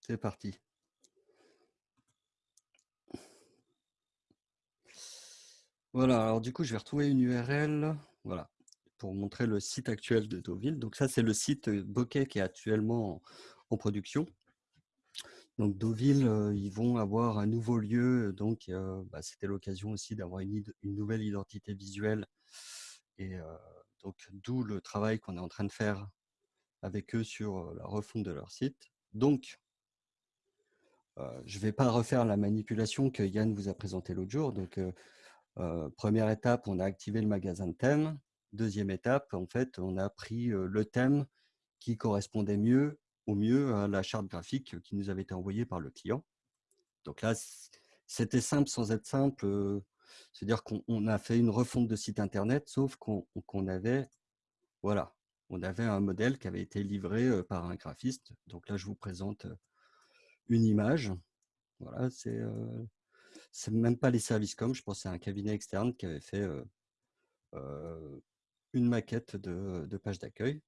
C'est parti. Voilà, alors du coup, je vais retrouver une URL voilà, pour montrer le site actuel de Deauville. Donc ça, c'est le site Bokeh qui est actuellement en, production. Donc Deauville, ils vont avoir un nouveau lieu, donc bah, c'était l'occasion aussi d'avoir une, nouvelle identité visuelle. Et donc d'où le travail qu'on est en train de faire avec eux sur la refonte de leur site. Donc, je ne vais pas refaire la manipulation que Yann vous a présentée l'autre jour. Donc, première étape, on a activé le magasin de. Deuxième étape, en fait, on a pris le thème qui correspondait mieux au mieux à la charte graphique qui nous avait été envoyée par le client. Donc là, c'était simple sans être simple. C'est-à-dire qu'on a fait une refonte de site internet, sauf qu'on avait, voilà, on avait un modèle qui avait été livré par un graphiste. Donc là, je vous présente une image. Voilà, c'est même pas les services com, je pense c'est un cabinet externe qui avait fait une maquette de, page d'accueil.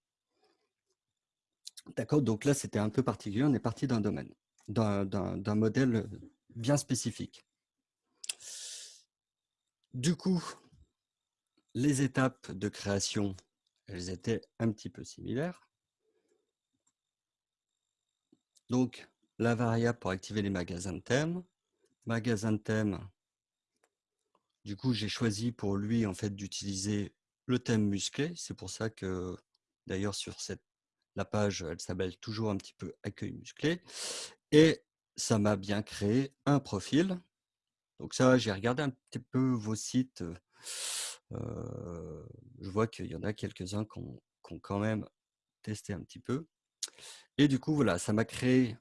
D'accord, donc là, c'était un peu particulier. On est parti d'un domaine, d'un modèle bien spécifique. Du coup, les étapes de création, elles étaient un petit peu similaires. Donc, la variable pour activer les magasins de thèmes, magasin de thème. Du coup, j'ai choisi pour lui en fait d'utiliser le thème musclé. C'est pour ça que d'ailleurs sur cette la page, elle s'appelle toujours un petit peu accueil musclé. Et ça m'a bien créé un profil. Donc ça, j'ai regardé un petit peu vos sites. je vois qu'il y en a quelques-uns qui ont, quand même testé un petit peu. Et du coup, voilà, ça m'a créé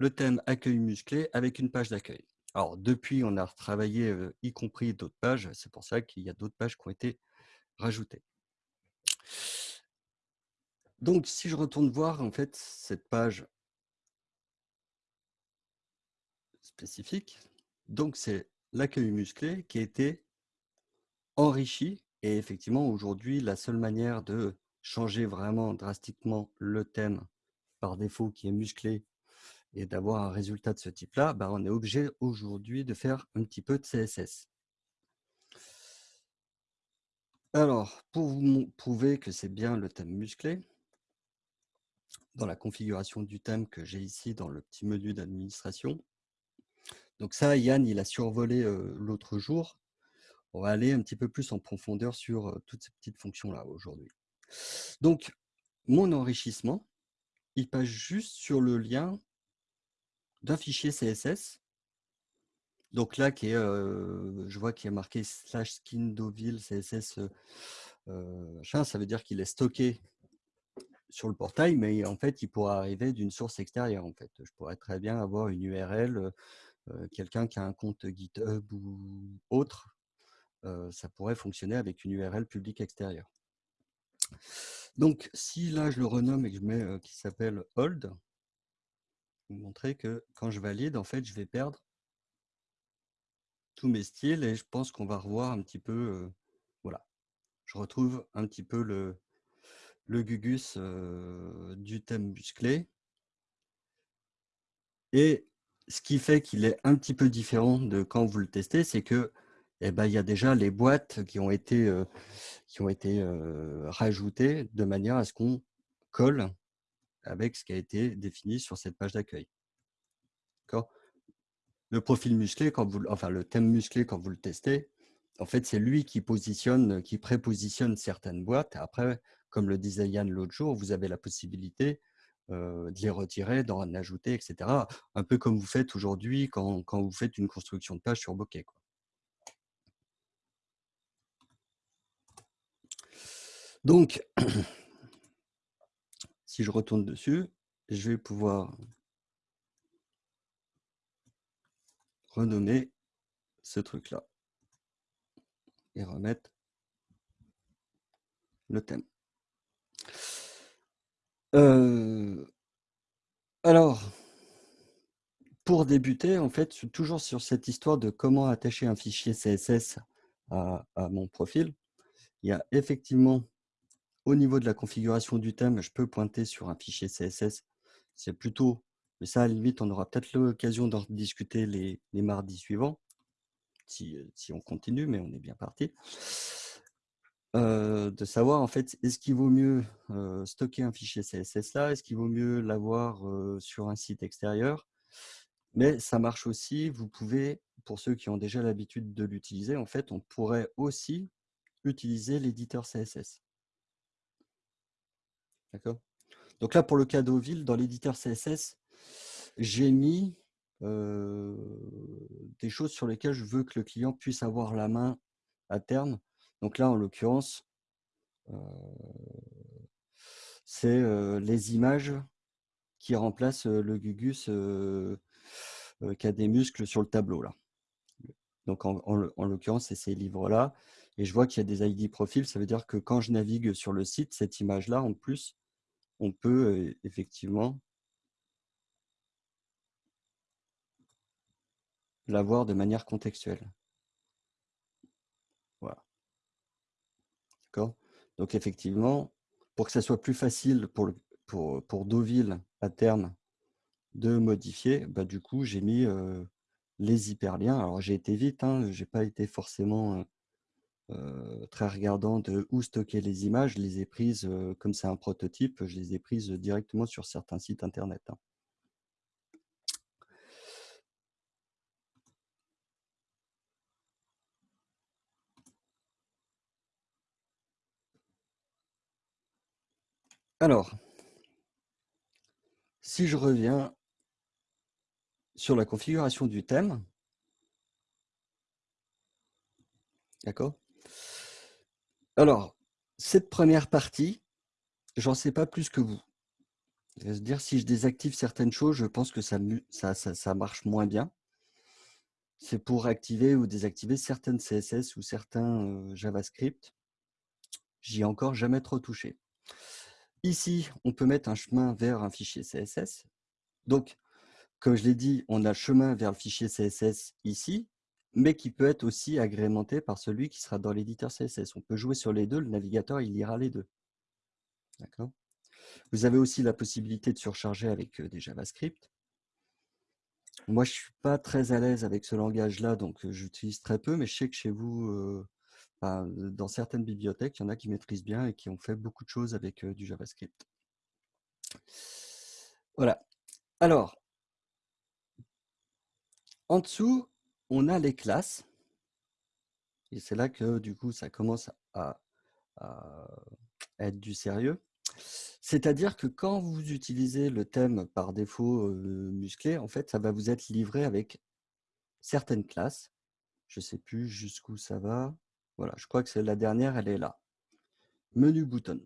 le thème accueil musclé avec une page d'accueil. Alors, depuis, on a retravaillé, y compris d'autres pages. C'est pour ça qu'il y a d'autres pages qui ont été rajoutées. Donc, si je retourne voir, en fait, cette page spécifique, donc c'est l'accueil musclé qui a été enrichi. Et effectivement, aujourd'hui, la seule manière de changer vraiment drastiquement le thème par défaut qui est musclé et d'avoir un résultat de ce type-là, bah, on est obligé aujourd'hui de faire un petit peu de CSS. Alors, pour vous prouver que c'est bien le thème musclé, dans la configuration du thème que j'ai ici dans le petit menu d'administration, donc ça, Yann, il a survolé l'autre jour. On va aller un petit peu plus en profondeur sur toutes ces petites fonctions-là aujourd'hui. Donc, mon enrichissement, il passe juste sur le lien d'un fichier CSS. Donc là, est, je vois qu'il est marqué slash skin Deauville CSS. ça veut dire qu'il est stocké sur le portail, mais en fait, il pourra arriver d'une source extérieure. En fait, je pourrais très bien avoir une URL, quelqu'un qui a un compte GitHub ou autre, ça pourrait fonctionner avec une URL publique extérieure. Donc, si là, je le renomme et que je mets qui s'appelle montrer que quand je valide, en fait, je vais perdre tous mes styles et je pense qu'on va revoir un petit peu, voilà, je retrouve un petit peu le, le gugus du thème musclé. Et ce qui fait qu'il est un petit peu différent de quand vous le testez, c'est que eh ben, il y a déjà les boîtes qui ont été, qui ont été rajoutées de manière à ce qu'on colle avec ce qui a été défini sur cette page d'accueil. Le profil musclé, quand vous, enfin le thème musclé, quand vous le testez, en fait, c'est lui qui positionne, qui prépositionne certaines boîtes. Après, comme le disait Yann l'autre jour, vous avez la possibilité de les retirer, d'en ajouter, etc. Un peu comme vous faites aujourd'hui quand, vous faites une construction de page sur Bokeh. Donc, si je retourne dessus, je vais pouvoir renommer ce truc-là et remettre le thème. Euh, alors, pour débuter, en fait, toujours sur cette histoire de comment attacher un fichier CSS à mon profil, il y a effectivement au niveau de la configuration du thème, je peux pointer sur un fichier CSS. C'est plutôt Mais ça, à la limite, on aura peut-être l'occasion d'en discuter les, mardis suivants, si, si on continue, mais on est bien parti. Euh, de savoir en fait, est-ce qu'il vaut mieux euh, stocker un fichier CSS là? Est-ce qu'il vaut mieux l'avoir euh, sur un site extérieur? Mais ça marche aussi, vous pouvez, pour ceux qui ont déjà l'habitude de l'utiliser, en fait, on pourrait aussi utiliser l'éditeur CSS. D'accord? Donc là, pour le cas d'Oville, dans l'éditeur CSS, j'ai mis des choses sur lesquelles je veux que le client puisse avoir la main à terme donc là, en l'occurrence, c'est les images qui remplacent le Gugus qui a des muscles sur le tableau. Là. Donc en, l'occurrence, c'est ces livres-là. Et je vois qu'il y a des ID profils. Ça veut dire que quand je navigue sur le site, cette image-là, en plus, on peut effectivement la voir de manière contextuelle. Donc effectivement, pour que ça soit plus facile pour, pour, pour Deauville à terme de modifier, bah, du coup, j'ai mis les hyperliens. Alors j'ai été vite, hein, je n'ai pas été forcément très regardant de où stocker les images. Je les ai prises, comme c'est un prototype, je les ai prises directement sur certains sites internet. Hein. Alors, si je reviens sur la configuration du thème, d'accord Alors, cette première partie, j'en sais pas plus que vous. C'est-à-dire, si je désactive certaines choses, je pense que ça, marche moins bien. C'est pour activer ou désactiver certaines CSS ou certains euh, JavaScript. J'y ai encore jamais trop touché. Ici, on peut mettre un chemin vers un fichier CSS. Donc, comme je l'ai dit, on a chemin vers le fichier CSS ici, mais qui peut être aussi agrémenté par celui qui sera dans l'éditeur CSS. On peut jouer sur les deux, le navigateur, il lira les deux. D'accord? Vous avez aussi la possibilité de surcharger avec euh, des JavaScript. Moi, je ne suis pas très à l'aise avec ce langage-là, donc euh, j'utilise très peu, mais je sais que chez vous, euh, dans certaines bibliothèques, il y en a qui maîtrisent bien et qui ont fait beaucoup de choses avec du JavaScript. Voilà. Alors, en dessous, on a les classes. Et c'est là que, du coup, ça commence à, être du sérieux. C'est-à-dire que quand vous utilisez le thème par défaut musclé, en fait, ça va vous être livré avec certaines classes. Je ne sais plus jusqu'où ça va. Voilà, je crois que c'est la dernière, elle est là. Menu bouton.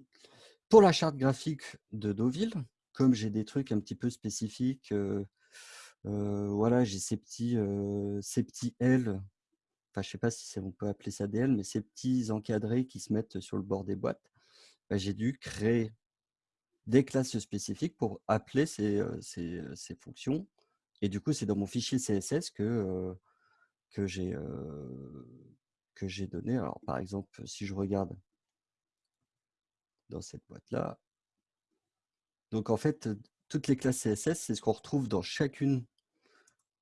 Pour la charte graphique de Deauville, comme j'ai des trucs un petit peu spécifiques, euh, euh, voilà, j'ai ces petits, ces petits L, enfin je ne sais pas si on peut appeler ça des L, mais ces petits encadrés qui se mettent sur le bord des boîtes, bah, j'ai dû créer des classes spécifiques pour appeler ces, ces, fonctions. Et du coup, c'est dans mon fichier CSS que, que j'ai que j'ai donné. Alors, par exemple, si je regarde dans cette boîte-là, donc en fait, toutes les classes CSS, c'est ce qu'on retrouve dans chacune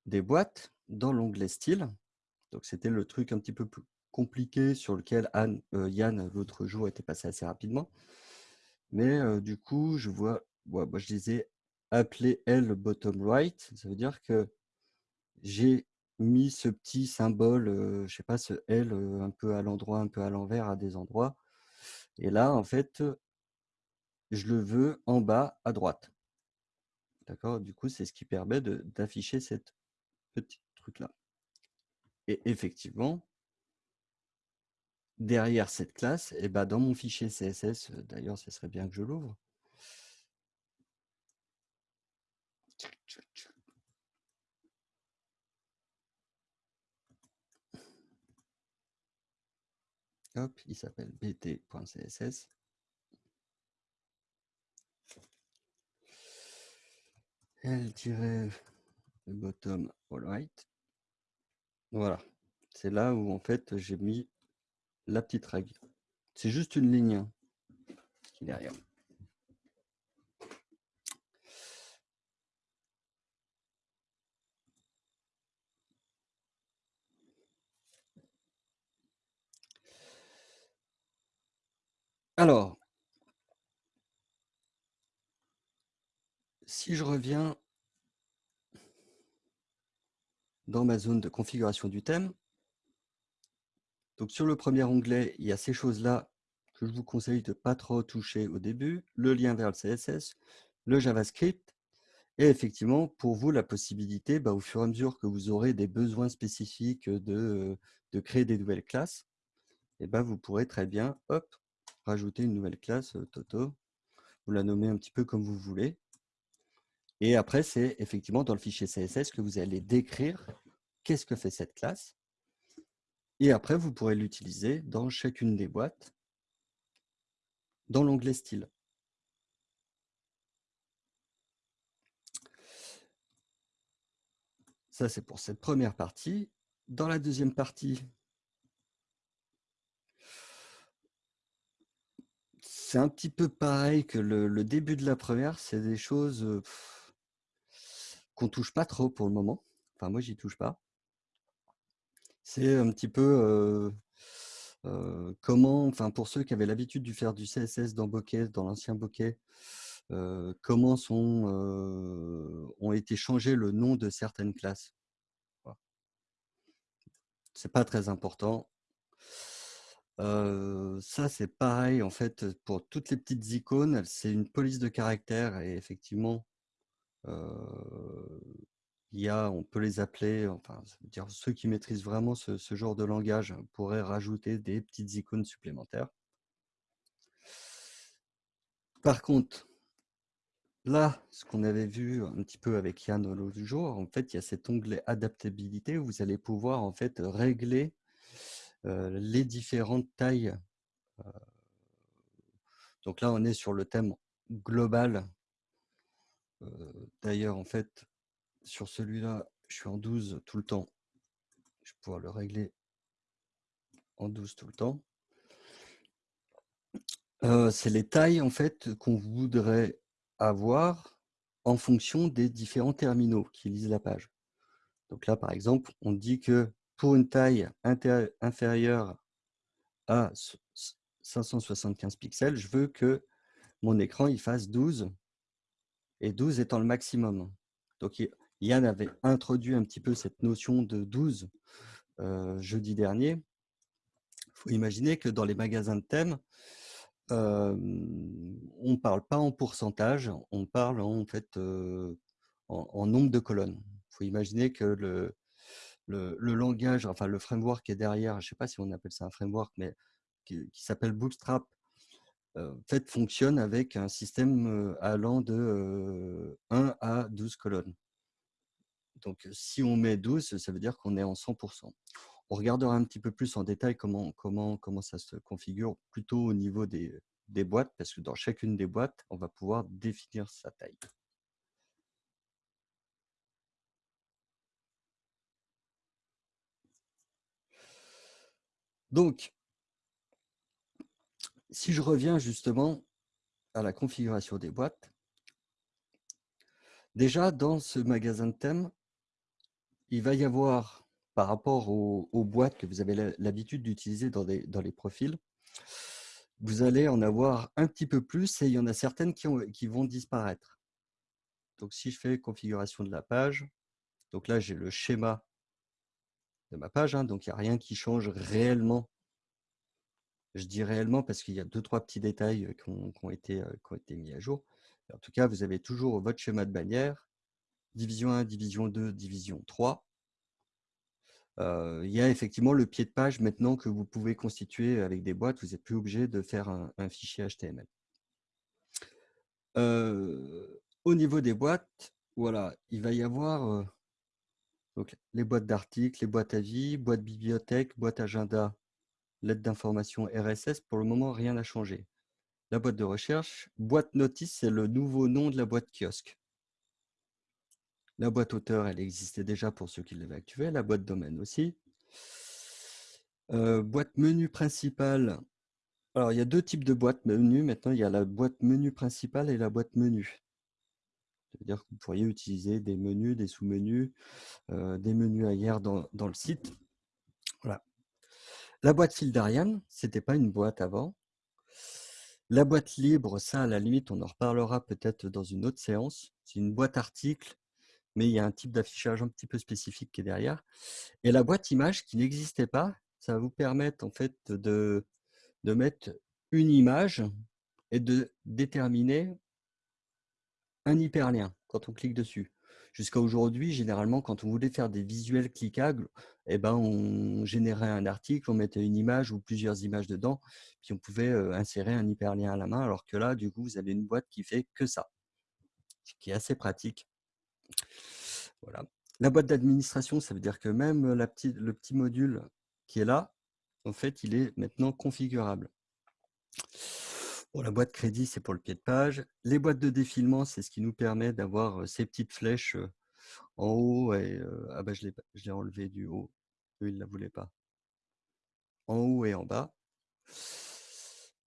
des boîtes dans l'onglet style. Donc, c'était le truc un petit peu plus compliqué sur lequel Anne, euh, Yann, l'autre jour, était passé assez rapidement. Mais euh, du coup, je vois, moi, je disais appeler L bottom right. Ça veut dire que j'ai mis ce petit symbole, je je sais pas, ce L un peu à l'endroit, un peu à l'envers à des endroits. Et là, en fait, je le veux en bas à droite. D'accord? Du coup, c'est ce qui permet d'afficher cette petit truc-là. Et effectivement, derrière cette classe, et ben dans mon fichier CSS, d'ailleurs, ce serait bien que je l'ouvre. Hop, il s'appelle bt.css le bottom all right. Voilà, c'est là où en fait j'ai mis la petite règle. C'est juste une ligne hein, derrière. Alors, si je reviens dans ma zone de configuration du thème donc sur le premier onglet, il y a ces choses-là que je vous conseille de ne pas trop toucher au début, le lien vers le CSS, le JavaScript, et effectivement, pour vous, la possibilité, bah, au fur et à mesure que vous aurez des besoins spécifiques de, créer des nouvelles classes, et bah, vous pourrez très bien hop, rajouter une nouvelle classe euh, Toto. Vous la nommez un petit peu comme vous voulez. Et après, c'est effectivement dans le fichier CSS que vous allez décrire qu'est-ce que fait cette classe. Et après, vous pourrez l'utiliser dans chacune des boîtes dans l'onglet Style. Ça, c'est pour cette première partie. Dans la deuxième partie, c'est un petit peu pareil que le, début de la première. C'est des choses qu'on qu'on touche pas trop pour le moment. Enfin, moi, j'y touche pas. C'est un petit peu comment, enfin, pour ceux qui avaient l'habitude de faire du CSS dans Bokeh, dans l'ancien Bokeh, comment sont, ont été changés le nom de certaines classes. C'est pas très important. ça, c'est pareil, en fait, pour toutes les petites icônes, c'est une police de caractère et effectivement, on peut les appeler, enfin, dire ceux qui maîtrisent vraiment ce, genre de langage pourraient rajouter des petites icônes supplémentaires. Par contre, là, ce qu'on avait vu un petit peu avec Yann l'autre jour, en fait, il y a cet onglet adaptabilité où vous allez pouvoir en fait régler les différentes tailles. donc là, on est sur le thème global. D'ailleurs, en fait, sur celui-là, je suis en 12 tout le temps. Je vais pouvoir le régler en 12 tout le temps. C'est les tailles en fait qu'on voudrait avoir en fonction des différents terminaux qui lisent la page. Donc là, par exemple, on dit que pour une taille inférieure à 575 pixels, je veux que mon écran il fasse 12 et 12 étant le maximum. Donc Yann avait introduit un petit peu cette notion de 12 euh, jeudi dernier. Il faut imaginer que dans les magasins de thèmes, euh, on ne parle pas en pourcentage, on parle en, fait euh, en, nombre de colonnes. Il faut imaginer que le, le, langage, enfin le framework qui est derrière, je ne sais pas si on appelle ça un framework, mais qui, s'appelle Bootstrap, fait, fonctionne avec un système allant de 1 à 12 colonnes. Donc, si on met 12, ça veut dire qu'on est en 100%. On regardera un petit peu plus en détail comment, comment, comment ça se configure plutôt au niveau des, des boîtes, parce que dans chacune des boîtes, on va pouvoir définir sa taille. Donc, si je reviens justement à la configuration des boîtes, déjà dans ce magasin de thèmes, il va y avoir, par rapport aux, boîtes que vous avez l'habitude d'utiliser dans, les profils, vous allez en avoir un petit peu plus et il y en a certaines qui, vont disparaître. Donc, si je fais configuration de la page, donc là, j'ai le schéma de ma page, hein, donc il n'y a rien qui change réellement. Je dis réellement parce qu'il y a deux, trois petits détails qui ont, été, mis à jour. En tout cas, vous avez toujours votre schéma de bannière division 1, division 2, division 3. il y a effectivement le pied de page maintenant que vous pouvez constituer avec des boîtes. Vous n'êtes plus obligé de faire un, fichier HTML. au niveau des boîtes, voilà, il va y avoir les boîtes d'articles, les boîtes à vie, boîte bibliothèque, boîte agenda, lettre d'information RSS. Pour le moment, rien n'a changé. La boîte de recherche, boîte notice, c'est le nouveau nom de la boîte kiosque. La boîte auteur, elle existait déjà pour ceux qui l'avaient activée, la boîte domaine aussi. Euh, boîte menu principale. Alors, il y a deux types de boîtes menu. Maintenant, il y a la boîte menu principale et la boîte menu. C'est-à-dire que vous pourriez utiliser des menus, des sous-menus, euh, des menus ailleurs dans, le site. La boîte fil d'Ariane, ce n'était pas une boîte avant. La boîte libre, ça, à la limite, on en reparlera peut-être dans une autre séance. C'est une boîte article, mais il y a un type d'affichage un petit peu spécifique qui est derrière. Et la boîte image qui n'existait pas, ça va vous permettre en fait de, de mettre une image et de déterminer un hyperlien quand on clique dessus. Jusqu'à aujourd'hui, généralement, quand on voulait faire des visuels cliquables, eh ben, on générait un article, on mettait une image ou plusieurs images dedans, puis on pouvait insérer un hyperlien à la main, alors que là, du coup, vous avez une boîte qui fait que ça, ce qui est assez pratique. Voilà. La boîte d'administration, ça veut dire que même le petit module qui est là, en fait, il est maintenant configurable. Bon, la boîte crédit, c'est pour le pied de page. Les boîtes de défilement, c'est ce qui nous permet d'avoir ces petites flèches en haut. Et, ah bah, je l'ai enlevé du haut. Eux, ils ne la voulaient pas. En haut et en bas.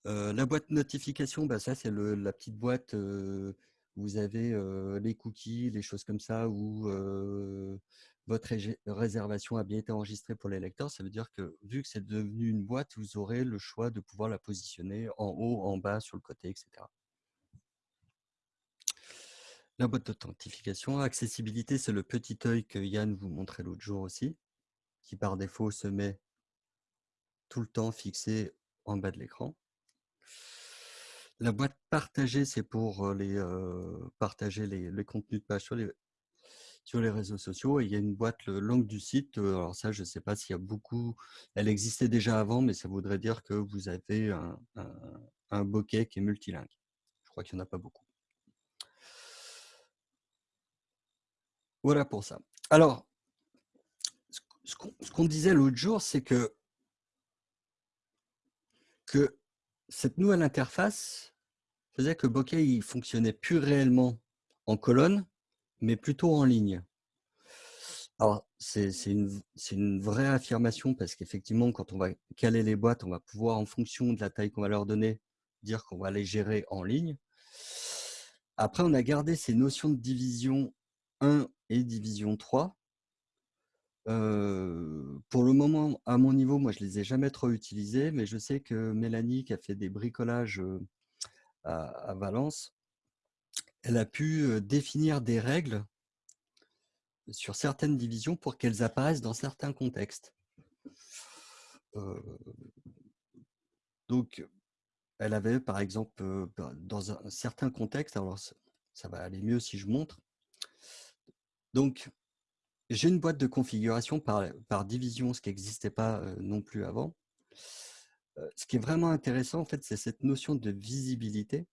la boîte notification, bah, ça, c'est la petite boîte où vous avez les cookies, les choses comme ça, où votre réservation a bien été enregistrée pour les lecteurs, ça veut dire que vu que c'est devenu une boîte, vous aurez le choix de pouvoir la positionner en haut, en bas, sur le côté, etc. La boîte d'authentification, accessibilité, c'est le petit œil que Yann vous montrait l'autre jour aussi, qui par défaut se met tout le temps fixé en bas de l'écran. La boîte partagée, c'est pour les, partager les, les, contenus de page sur les, sur les réseaux sociaux. Et il y a une boîte langue du site. Alors ça, je ne sais pas s'il y a beaucoup. Elle existait déjà avant, mais ça voudrait dire que vous avez un, bokeh qui est multilingue. Je crois qu'il n'y en a pas beaucoup. Voilà pour ça. Alors, ce qu'on disait l'autre jour, c'est que, que cette nouvelle interface faisait que Bokeh il fonctionnait plus réellement en colonne, mais plutôt en ligne. Alors, c'est une, vraie affirmation parce qu'effectivement, quand on va caler les boîtes, on va pouvoir, en fonction de la taille qu'on va leur donner, dire qu'on va les gérer en ligne. Après, on a gardé ces notions de division 1 et division 3. Euh, pour le moment, à mon niveau, moi, je ne les ai jamais trop utilisés, mais je sais que Mélanie, qui a fait des bricolages euh, à Valence, elle a pu définir des règles sur certaines divisions pour qu'elles apparaissent dans certains contextes. donc, elle avait, par exemple, bah, dans un certain contexte, alors ça va aller mieux si je montre. Donc, j'ai une boîte de configuration par, par division, ce qui n'existait pas non plus avant. ce qui est vraiment intéressant, en fait, c'est cette notion de visibilité.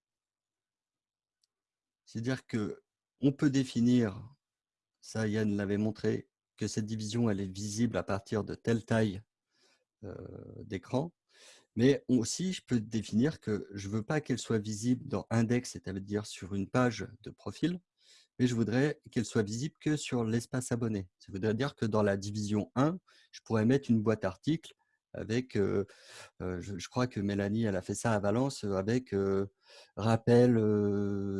C'est-à-dire qu'on peut définir, ça Yann l'avait montré, que cette division elle est visible à partir de telle taille d'écran, mais aussi je peux définir que je ne veux pas qu'elle soit visible dans index, c'est-à-dire sur une page de profil, mais je voudrais qu'elle soit visible que sur l'espace abonné. Ça voudrait dire que dans la division 1, je pourrais mettre une boîte article avec, je, crois que Mélanie, elle a fait ça à Valence, avec rappel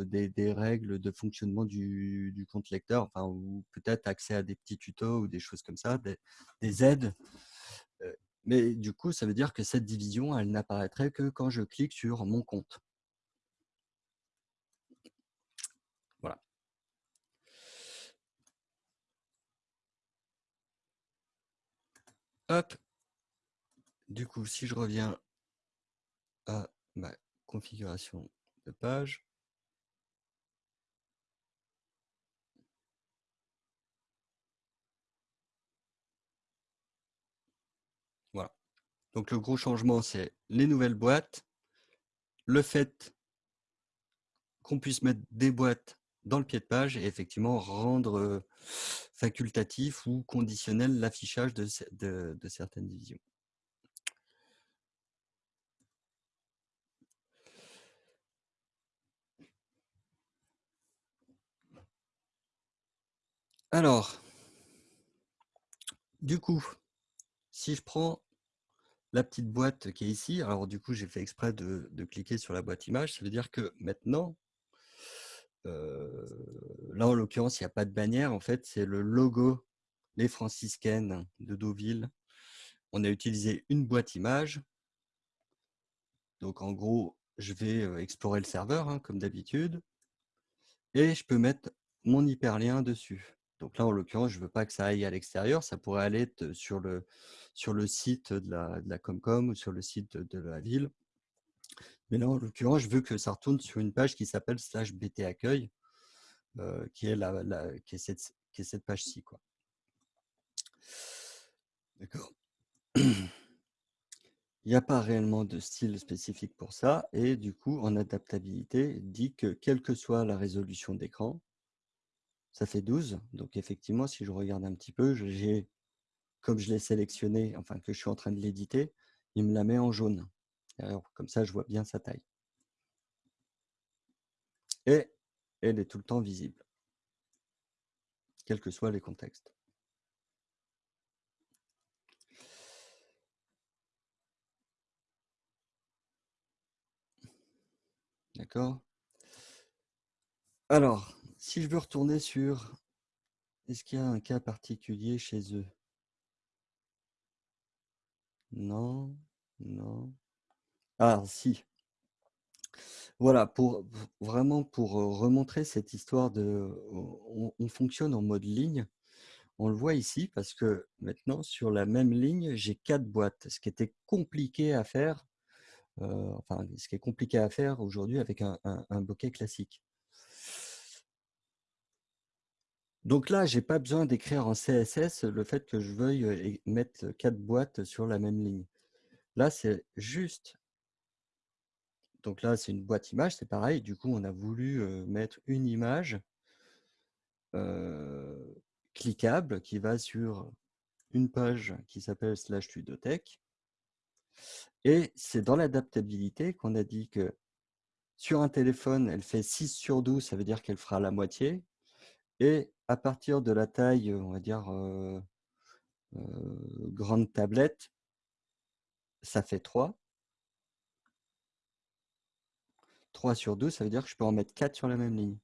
des, règles de fonctionnement du, compte lecteur, enfin, ou peut-être accès à des petits tutos ou des choses comme ça, des, aides. Mais du coup, ça veut dire que cette division, elle n'apparaîtrait que quand je clique sur mon compte. Voilà. Hop, du coup, si je reviens à ma configuration de page, voilà. Donc le gros changement, c'est les nouvelles boîtes, le fait qu'on puisse mettre des boîtes dans le pied de page et effectivement rendre facultatif ou conditionnel l'affichage de, de certaines divisions. Alors, du coup, si je prends la petite boîte qui est ici, alors du coup, j'ai fait exprès de, cliquer sur la boîte image, ça veut dire que maintenant, euh, là, en l'occurrence, il n'y a pas de bannière, en fait, c'est le logo Les Franciscaines de Deauville. On a utilisé une boîte image. Donc, en gros, je vais explorer le serveur, hein, comme d'habitude, et je peux mettre mon hyperlien dessus. Donc là, en l'occurrence, je ne veux pas que ça aille à l'extérieur. Ça pourrait aller sur le, site de la, Comcom ou sur le site de, la ville. Mais là, en l'occurrence, je veux que ça retourne sur une page qui s'appelle slash bt accueil, qui, est la, qui, est cette, cette page-ci. D'accord Il n'y a pas réellement de style spécifique pour ça. Et du coup, en adaptabilité, dit que quelle que soit la résolution d'écran, ça fait 12. Donc effectivement, si je regarde un petit peu, j'ai, comme je l'ai sélectionné, enfin que je suis en train de l'éditer, il me la met en jaune. Alors, comme ça, je vois bien sa taille. Et elle est tout le temps visible, quels que soient les contextes. D'accord? Alors, si je veux retourner sur est-ce qu'il y a un cas particulier chez eux? Non, non. Ah, si. Voilà, pour vraiment pour remontrer cette histoire de on, fonctionne en mode ligne. On le voit ici parce que maintenant, sur la même ligne, j'ai quatre boîtes, ce qui était compliqué à faire enfin, ce qui est compliqué à faire aujourd'hui avec un, bokeh classique. Donc là, je n'ai pas besoin d'écrire en CSS le fait que je veuille mettre quatre boîtes sur la même ligne. Là, c'est juste. Donc là, c'est une boîte image, c'est pareil. Du coup, on a voulu mettre une image cliquable qui va sur une page qui s'appelle slash. Et c'est dans l'adaptabilité qu'on a dit que sur un téléphone, elle fait 6 sur 12, ça veut dire qu'elle fera la moitié. Et à partir de la taille, on va dire, euh, euh, grande tablette, ça fait 3. 3 sur 12, ça veut dire que je peux en mettre 4 sur la même ligne.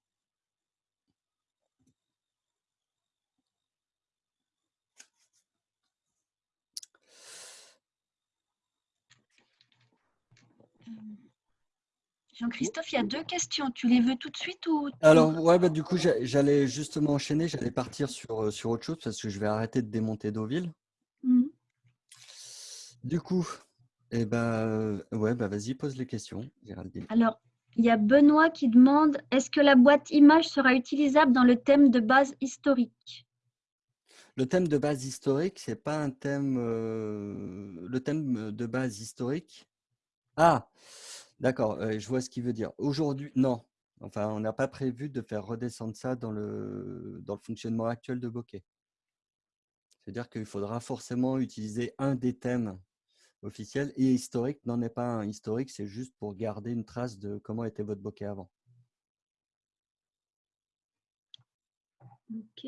Jean-Christophe, il y a deux questions. Tu les veux tout de suite ou Alors, ouais, bah, du coup, j'allais justement enchaîner. J'allais partir sur, euh, sur autre chose parce que je vais arrêter de démonter Deauville. Mmh. Du coup, eh ben, ouais, bah, vas-y, pose les questions, Géraldine. Alors, il y a Benoît qui demande est-ce que la boîte image sera utilisable dans le thème de base historique? Le thème de base historique, c'est pas un thème. Euh, le thème de base historique? Ah, D'accord, je vois ce qu'il veut dire. Aujourd'hui, non. Enfin, on n'a pas prévu de faire redescendre ça dans le, fonctionnement actuel de Bokeh. C'est-à-dire qu'il faudra forcément utiliser un des thèmes officiels et historique n'en est pas un. Historique, c'est juste pour garder une trace de comment était votre bokeh avant. Ok.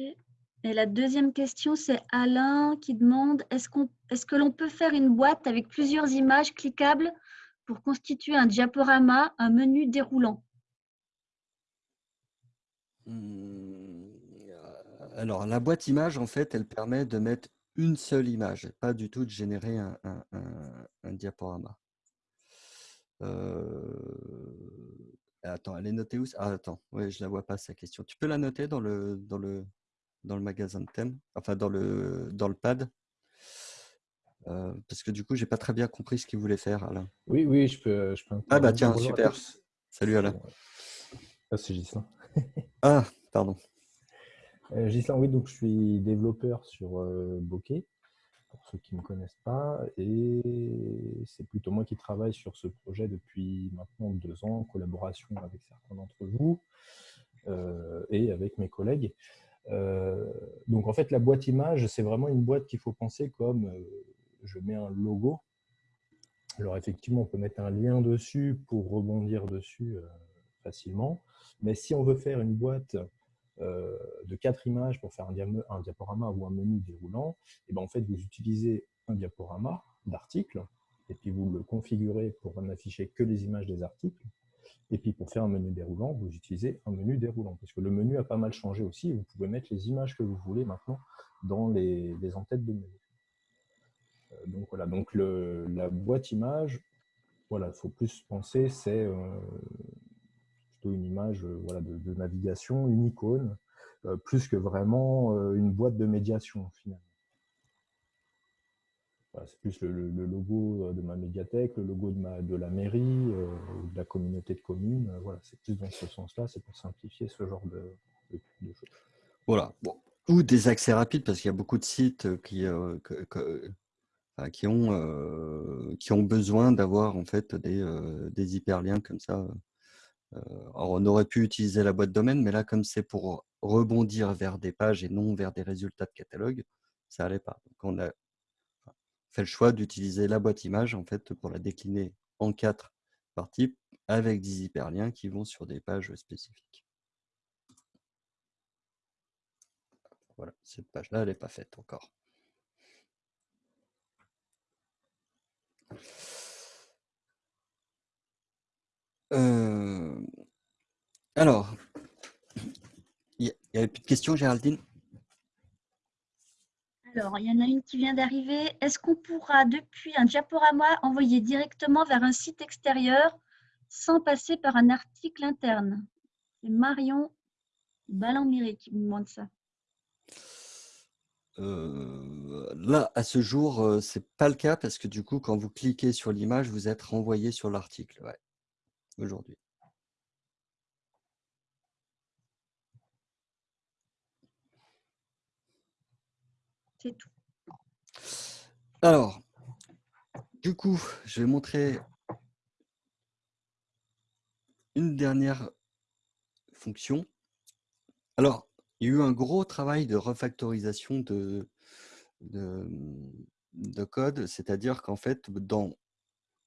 Et la deuxième question, c'est Alain qui demande est-ce est-ce que l'on peut faire une boîte avec plusieurs images cliquables pour constituer un diaporama, un menu déroulant mmh, Alors, la boîte image, en fait, elle permet de mettre une seule image, pas du tout de générer un, diaporama. Euh, attends, elle est notée où Ah, attends, ouais, je la vois pas, sa question. Tu peux la noter dans le, dans le, dans le magasin de thème, enfin dans le, dans le pad? Euh, parce que du coup, j'ai pas très bien compris ce qu'il voulait faire, Alain. Oui, oui, je peux. Je ah bah tiens, super. Salut Alain. Ah, c'est Gislain. ah, pardon. Euh, Gislain, oui, donc je suis développeur sur euh, Bokeh, pour ceux qui ne me connaissent pas, et c'est plutôt moi qui travaille sur ce projet depuis maintenant deux ans, en collaboration avec certains d'entre vous euh, et avec mes collègues. donc en fait, la boîte image, c'est vraiment une boîte qu'il faut penser comme je mets un logo. Alors effectivement, on peut mettre un lien dessus pour rebondir dessus euh, facilement. Mais si on veut faire une boîte euh, de quatre images pour faire un, diaporama ou un menu déroulant, et eh ben en fait, vous utilisez un diaporama d'articles et puis vous le configurez pour n'afficher que les images des articles. Et puis pour faire un menu déroulant, vous utilisez un menu déroulant. Parce que le menu a pas mal changé aussi. Vous pouvez mettre les images que vous voulez maintenant dans les, en-têtes de menu. Euh, donc voilà, donc la boîte image, voilà, il faut plus penser, c'est plutôt une image voilà, de, navigation, une icône, plus que vraiment une boîte de médiation finalement. c'est plus le, logo de ma médiathèque, le logo de, la mairie, de la communauté de communes. voilà, c'est plus dans ce sens-là, c'est pour simplifier ce genre de, choses. Voilà. Ou des accès rapides, parce qu'il y a beaucoup de sites qui, qui, ont, qui ont besoin d'avoir en fait des, des, hyperliens comme ça. alors on aurait pu utiliser la boîte domaine, mais là, comme c'est pour rebondir vers des pages et non vers des résultats de catalogue, ça n'allait pas. Donc on a fait le choix d'utiliser la boîte image en fait pour la décliner en quatre parties avec des hyperliens qui vont sur des pages spécifiques. Voilà, cette page-là, elle n'est pas faite encore. Euh, alors, il n'y avait plus de questions, Géraldine? Alors, il y en a une qui vient d'arriver. Est-ce qu'on pourra, depuis un diaporama, envoyer directement vers un site extérieur sans passer par un article interne? C'est Marion Ballan-Miré qui me demande ça. Euh, là, à ce jour, euh, c'est pas le cas parce que du coup, quand vous cliquez sur l'image, vous êtes renvoyé sur l'article. Ouais, aujourd'hui. C'est tout. Alors, du coup, je vais montrer une dernière fonction. Alors, il y a eu un gros travail de refactorisation de, de, code, c'est-à-dire qu'en fait, dans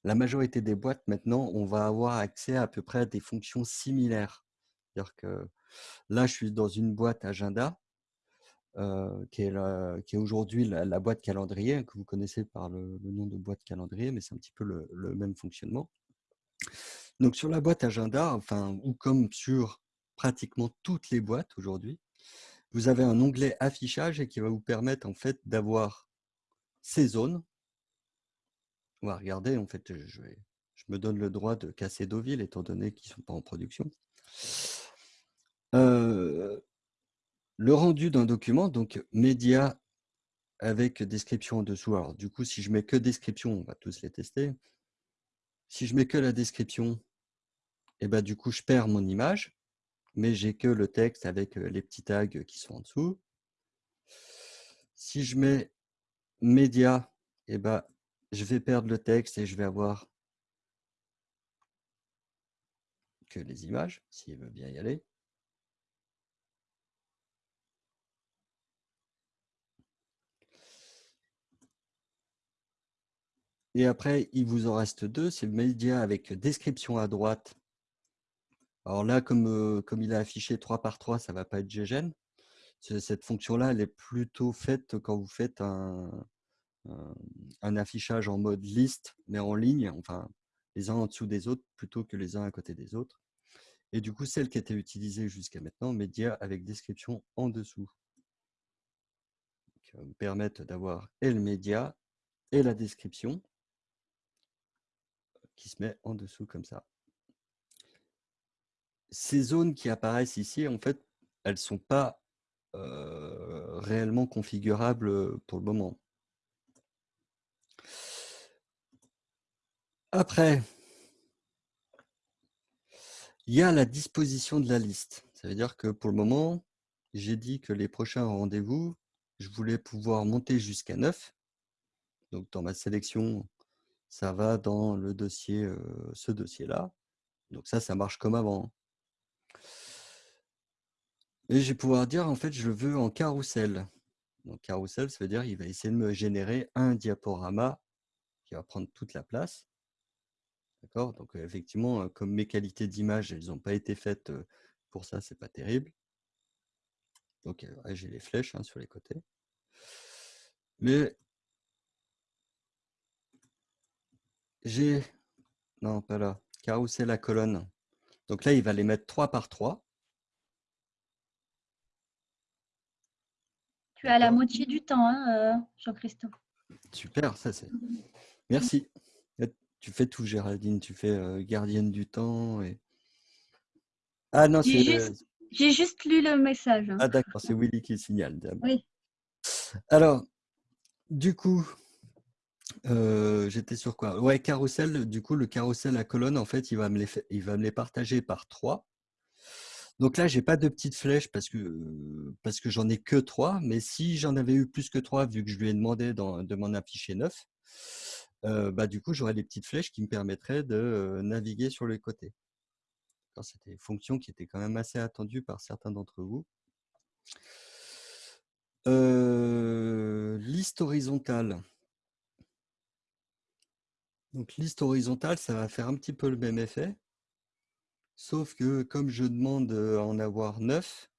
la majorité des boîtes, maintenant, on va avoir accès à peu près à des fonctions similaires. C'est-à-dire que là, je suis dans une boîte agenda, euh, qui est, aujourd'hui la, boîte calendrier, que vous connaissez par le, nom de boîte calendrier, mais c'est un petit peu le, le, même fonctionnement. Donc sur la boîte agenda, enfin, ou comme sur pratiquement toutes les boîtes aujourd'hui, vous avez un onglet affichage et qui va vous permettre en fait d'avoir ces zones. On va regarder, en fait, je, me donne le droit de casser Deauville étant donné qu'ils ne sont pas en production. Euh, le rendu d'un document, donc média avec description en dessous. Alors du coup, si je mets que description, on va tous les tester. Si je mets que la description, et eh ben, du coup, je perds mon image mais j'ai que le texte avec les petits tags qui sont en dessous. Si je mets média, eh ben, je vais perdre le texte et je vais avoir que les images, s'il veut bien y aller. Et après, il vous en reste deux, c'est média avec description à droite alors là, comme, il a affiché 3 par 3, ça ne va pas être GGN. Cette fonction-là, elle est plutôt faite quand vous faites un, un, affichage en mode liste, mais en ligne, enfin les uns en dessous des autres plutôt que les uns à côté des autres. Et du coup, celle qui était utilisée jusqu'à maintenant, média avec description en dessous. Qui va vous permettre d'avoir et le média et la description qui se met en dessous comme ça ces zones qui apparaissent ici, en fait, elles ne sont pas réellement configurables pour le moment. Après, il y a la disposition de la liste. Ça veut dire que pour le moment, j'ai dit que les prochains rendez-vous, je voulais pouvoir monter jusqu'à 9. Donc, dans ma sélection, ça va dans le dossier, ce dossier-là. Donc ça, ça marche comme avant. Et je vais pouvoir dire, en fait, je le veux en carrousel. Donc, carrousel, ça veut dire qu'il va essayer de me générer un diaporama qui va prendre toute la place. D'accord? Donc, effectivement, comme mes qualités d'image, elles n'ont pas été faites pour ça, c'est pas terrible. Donc, j'ai les flèches hein, sur les côtés. Mais j'ai... Non, pas là. Carrousel à colonne. Donc là, il va les mettre 3 par 3. Tu as la moitié du temps, hein, euh, Jean-Christophe. Super, ça c'est. Merci. tu fais tout, Géraldine. Tu fais euh, gardienne du temps. Et... Ah non, J'ai c'est. juste, j'ai juste lu le message. hein. Ah d'accord, c'est Willy qui signale. Oui. Alors, du coup, euh, j'étais sur quoi? Ouais, carrousel. Du coup, le carrousel à colonne, en fait, il va me les, il va me les partager par trois. Donc là, j'ai pas de petites flèches parce que, parce que j'en ai que trois. Mais si j'en avais eu plus que trois, vu que je lui ai demandé de m'en afficher neuf, bah, du coup, j'aurais des petites flèches qui me permettraient de naviguer sur les côtés. C'était une fonction qui était quand même assez attendue par certains d'entre vous. Liste horizontale. Donc liste horizontale, ça va faire un petit peu le même effet. Sauf que comme je demande euh, à en avoir 9,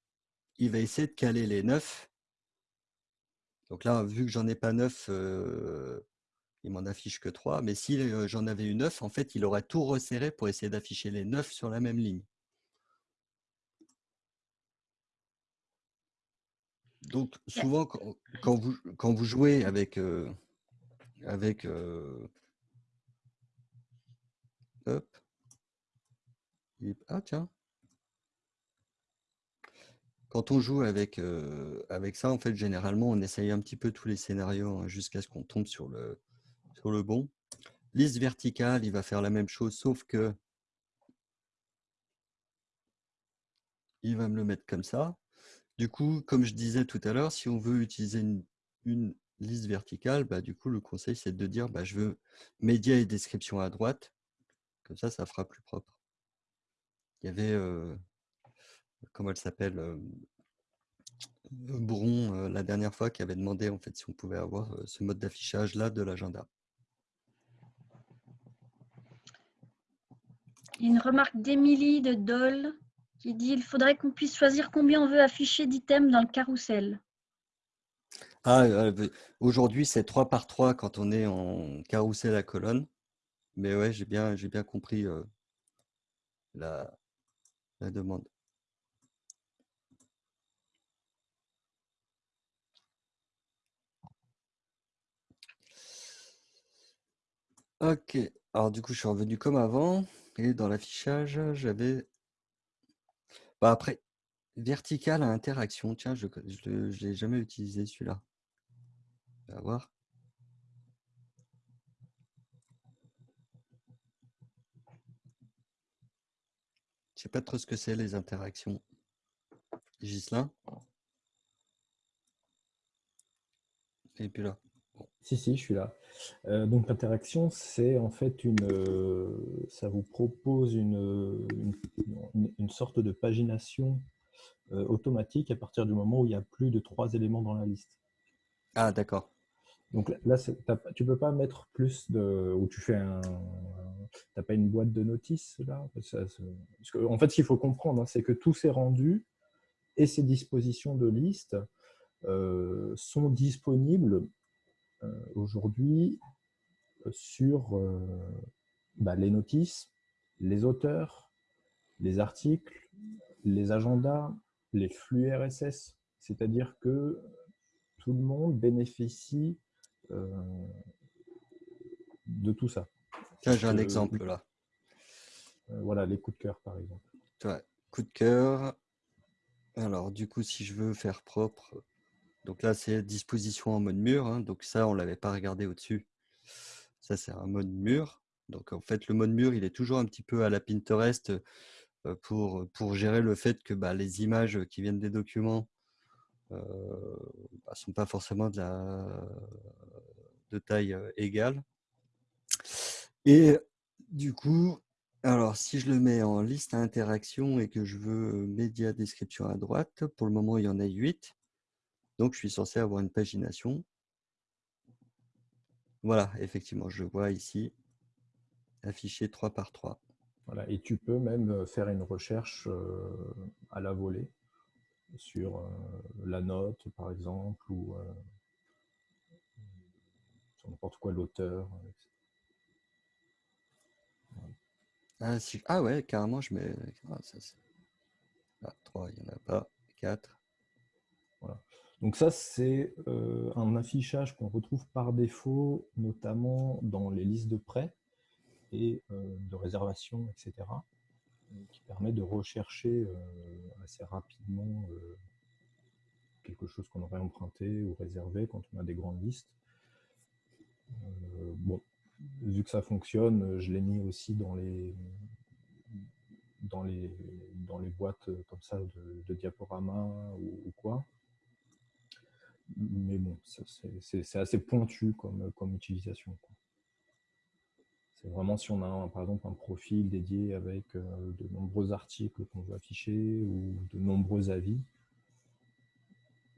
il va essayer de caler les 9. Donc là, vu que j'en ai pas 9, il m'en affiche que 3. Mais si euh, j'en avais eu 9, en fait, il aurait tout resserré pour essayer d'afficher les 9 sur la même ligne. Donc Yeah. souvent, quand, quand vous, quand vous jouez avec, euh, avec euh, hop, ah tiens, quand on joue avec, euh, avec ça, en fait, généralement, on essaye un petit peu tous les scénarios hein, jusqu'à ce qu'on tombe sur le, sur le bon. Liste verticale, il va faire la même chose, sauf que il va me le mettre comme ça. Du coup, comme je disais tout à l'heure, si on veut utiliser une, liste verticale, bah, du coup, le conseil, c'est de dire bah, je veux médias et description à droite. Comme ça, ça fera plus propre. Il y avait, euh, comment elle s'appelle, euh, Bron, la dernière fois, qui avait demandé en fait si on pouvait avoir ce mode d'affichage là de l'agenda. Une remarque d'Émilie de Dole qui dit il faudrait qu'on puisse choisir combien on veut afficher d'items dans le carrousel. Ah, aujourd'hui, c'est 3 par 3 quand on est en carrousel à colonne. Mais ouais, j'ai bien, bien compris euh, la, la demande. Ok, alors du coup, je suis revenu comme avant. Et dans l'affichage, j'avais. Bah, après, vertical à interaction. Tiens, je ne l'ai jamais utilisé celui-là. On va voir. Je sais pas trop ce que c'est les interactions. Gislain Et puis là. Si, si, je suis là. Euh, donc l'interaction, c'est en fait une, euh, ça vous propose une, une, une sorte de pagination euh, automatique à partir du moment où il y a plus de trois éléments dans la liste. Ah, d'accord. Donc là, tu peux pas mettre plus de, ou tu fais un, t'as pas une boîte de notices là? Parce que, en fait, ce qu'il faut comprendre, hein, c'est que tous ces rendus et ces dispositions de liste euh, sont disponibles euh, aujourd'hui sur euh, bah, les notices, les auteurs, les articles, les agendas, les flux RSS. C'est-à-dire que tout le monde bénéficie de tout ça. Tiens, j'ai un Euh, exemple là. Euh, voilà, les coups de cœur, par exemple. Ouais, coup de cœur. Alors, du coup, si je veux faire propre, donc là, c'est disposition en mode mur. hein, donc ça, on ne l'avait pas regardé au-dessus. Ça, c'est un mode mur. Donc, en fait, le mode mur, il est toujours un petit peu à la Pinterest euh, pour, pour gérer le fait que bah, les images qui viennent des documents ne sont pas forcément de, taille euh, égale. Et du coup, alors si je le mets en liste à interaction et que je veux média description à droite, pour le moment, il y en a 8. Donc, je suis censé avoir une pagination. Voilà, effectivement, je vois ici affiché 3 par 3. Voilà, et tu peux même euh, faire une recherche euh, à la volée sur euh, la note, par exemple, ou euh, sur n'importe quoi, l'auteur. etc. Ah, si- ah ouais, carrément, je mets. Ah, ça, c'est- ah, 3, il n'y en a pas. 4. Donc ça, c'est euh, un affichage qu'on retrouve par défaut, notamment dans les listes de prêts. et de réservation, etc., qui permet de rechercher assez rapidement quelque chose qu'on aurait emprunté ou réservé quand on a des grandes listes. bon, vu que ça fonctionne, je l'ai mis aussi dans les, dans les, dans les boîtes comme ça de, de diaporama ou, quoi. Mais bon, c'est assez pointu comme, comme utilisation. C'est vraiment si on a par exemple un profil dédié avec euh, de nombreux articles qu'on veut afficher ou de nombreux avis,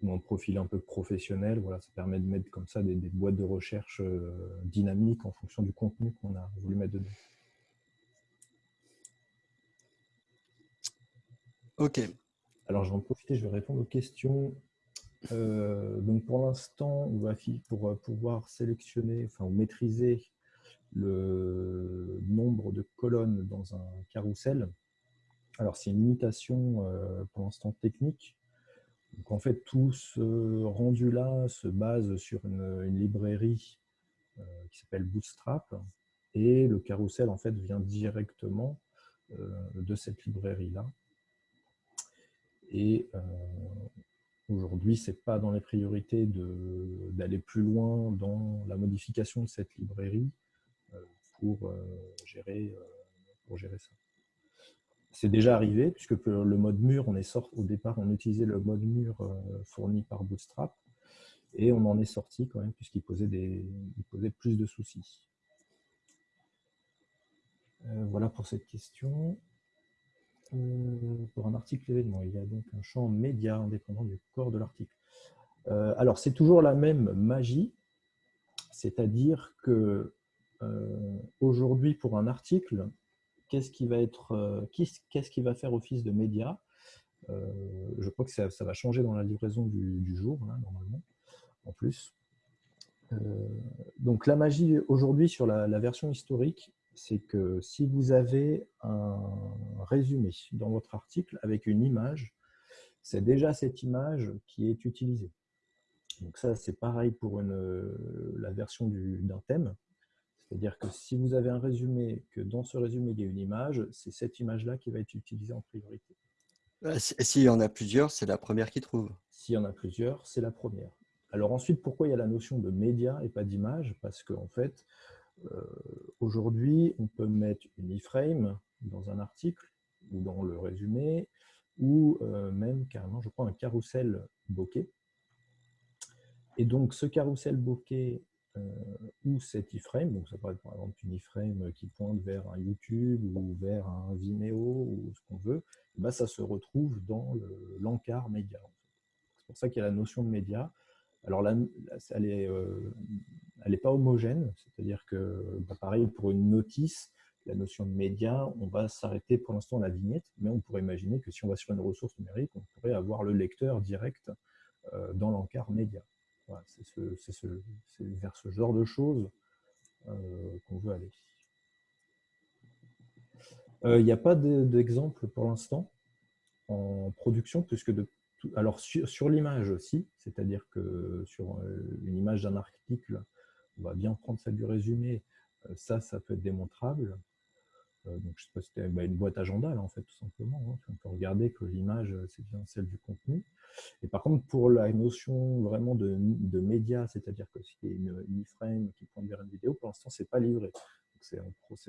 ou un profil un peu professionnel, voilà, ça permet de mettre comme ça des, boîtes de recherche euh, dynamiques en fonction du contenu qu'on a voulu mettre dedans. Ok. Alors, je vais en profiter, je vais répondre aux questions. Euh, donc, pour l'instant, on va pour pouvoir sélectionner, enfin, ou maîtriser le nombre de colonnes dans un carrousel. Alors, c'est une limitation euh, pour l'instant technique. Donc, en fait, tout ce rendu-là se base sur une, librairie qui s'appelle Bootstrap. Et le carrousel, en fait, vient directement de cette librairie-là. Et euh, aujourd'hui, ce n'est pas dans les priorités d'aller plus loin dans la modification de cette librairie euh, pour, euh, gérer, pour gérer ça. C'est déjà arrivé, puisque le mode mur, on est sorti, au départ, on utilisait le mode mur fourni par Bootstrap, et on en est sorti quand même, puisqu'il posait, des, posait plus de soucis. voilà pour cette question. Euh, pour un article événement. Il y a donc un champ média indépendant du corps de l'article. Euh, alors, c'est toujours la même magie, c'est-à-dire que euh, aujourd'hui, pour un article, qu'est-ce qui va va faire office de média? Je crois que ça, va changer dans la livraison du, jour, normalement, en plus. donc, la magie aujourd'hui sur la version historique, c'est que si vous avez un résumé dans votre article avec une image, c'est déjà cette image qui est utilisée. Donc ça, c'est pareil pour la version d'un thème. C'est-à-dire que si vous avez un résumé, que dans ce résumé, il y a une image, c'est cette image-là qui va être utilisée en priorité. Euh, s'il y en a plusieurs, c'est la première qui trouve. S'il y en a plusieurs, c'est la première. Alors ensuite, pourquoi il y a la notion de média et pas d'image? Parce qu'en fait, euh, aujourd'hui, on peut mettre une iframe dans un article ou dans le résumé, ou euh, même carrément, je crois, un carrousel bokeh. Et donc, ce carrousel bokeh ou cet iframe, donc ça peut être par exemple une iframe qui pointe vers un YouTube ou vers un Vimeo ou ce qu'on veut, bah, ça se retrouve dans l'encart média. C'est pour ça qu'il y a la notion de média. Alors là, elle est, elle n'est pas homogène, c'est-à-dire que, bah, pareil, pour une notice, la notion de média, on va s'arrêter pour l'instant à la vignette, mais on pourrait imaginer que si on va sur une ressource numérique, on pourrait avoir le lecteur direct euh, dans l'encart média. C'est vers ce genre de choses euh, qu'on veut aller. Euh, il n'y a pas d'exemple pour l'instant en production, puisque alors sur, l'image aussi, c'est-à-dire que sur une image d'un article, on va bien prendre celle du résumé. Euh, ça, ça peut être démontrable. Euh, donc, je sais pas si c'était bah, une boîte agenda, là, en fait, tout simplement. Hein. On peut regarder que l'image, euh, c'est bien celle du contenu. Et par contre, pour la notion vraiment de, de média, c'est-à-dire que s'il y a une, une iframe qui pointe vers une vidéo, pour l'instant, ce n'est pas livré. C'est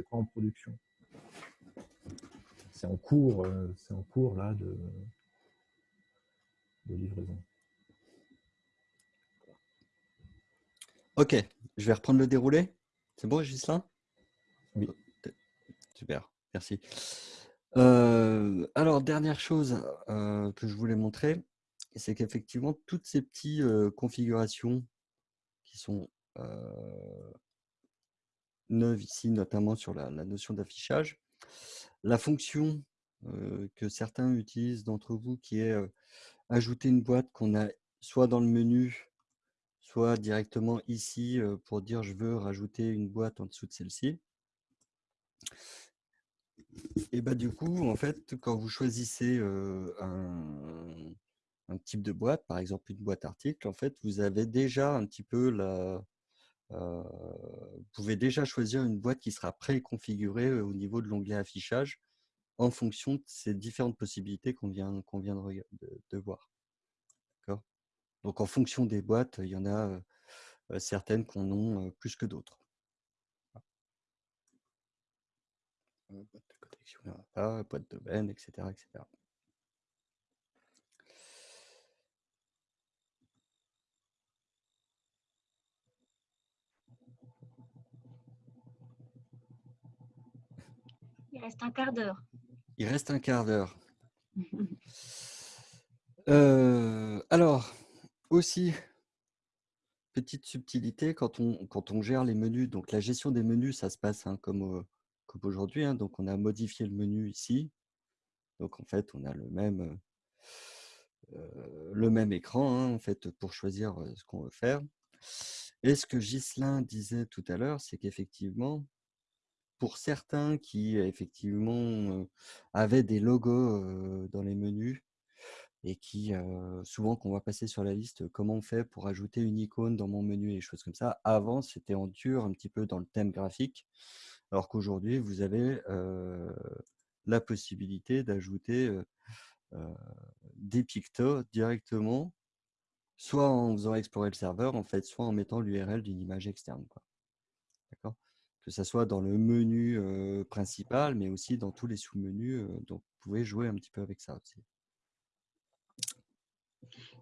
pas en production. C'est en cours, c'est en cours là de, de livraison. Ok, je vais reprendre le déroulé. C'est bon, Gislain Oui. Super, merci. Alors, dernière chose que je voulais montrer, c'est qu'effectivement, toutes ces petites configurations qui sont neuves ici, notamment sur la notion d'affichage, la fonction que certains utilisent d'entre vous, qui est ajouter une boîte qu'on a soit dans le menu soit directement ici pour dire je veux rajouter une boîte en dessous de celle-ci. Et bah du coup, en fait, quand vous choisissez un, type de boîte, par exemple une boîte article, en fait, vous avez déjà un petit peu la, vous pouvez déjà choisir une boîte qui sera préconfigurée au niveau de l'onglet affichage en fonction de ces différentes possibilités qu'on vient, de, voir. Donc en fonction des boîtes, il y en a certaines qu'on ont plus que d'autres. Boîte domaine, etc., etc. Il reste un quart d'heure. Il reste un quart d'heure. Euh, alors, aussi, petite subtilité, quand on, quand on gère les menus, donc la gestion des menus, ça se passe hein, comme, aujourd'hui. Hein, donc, on a modifié le menu ici. Donc, en fait, on a le même, euh, le même écran hein, en fait, pour choisir ce qu'on veut faire. Et ce que Ghislain disait tout à l'heure, c'est qu'effectivement, pour certains qui effectivement avaient des logos dans les menus et qui, souvent qu'on va passer sur la liste, comment on fait pour ajouter une icône dans mon menu et des choses comme ça. Avant, c'était en dur un petit peu dans le thème graphique, alors qu'aujourd'hui, vous avez la possibilité d'ajouter des pictos directement, soit en faisant explorer le serveur, en fait, soit en mettant l'URL d'une image externe. D'accord? Que ce soit dans le menu principal, mais aussi dans tous les sous-menus. donc, vous pouvez jouer un petit peu avec ça aussi.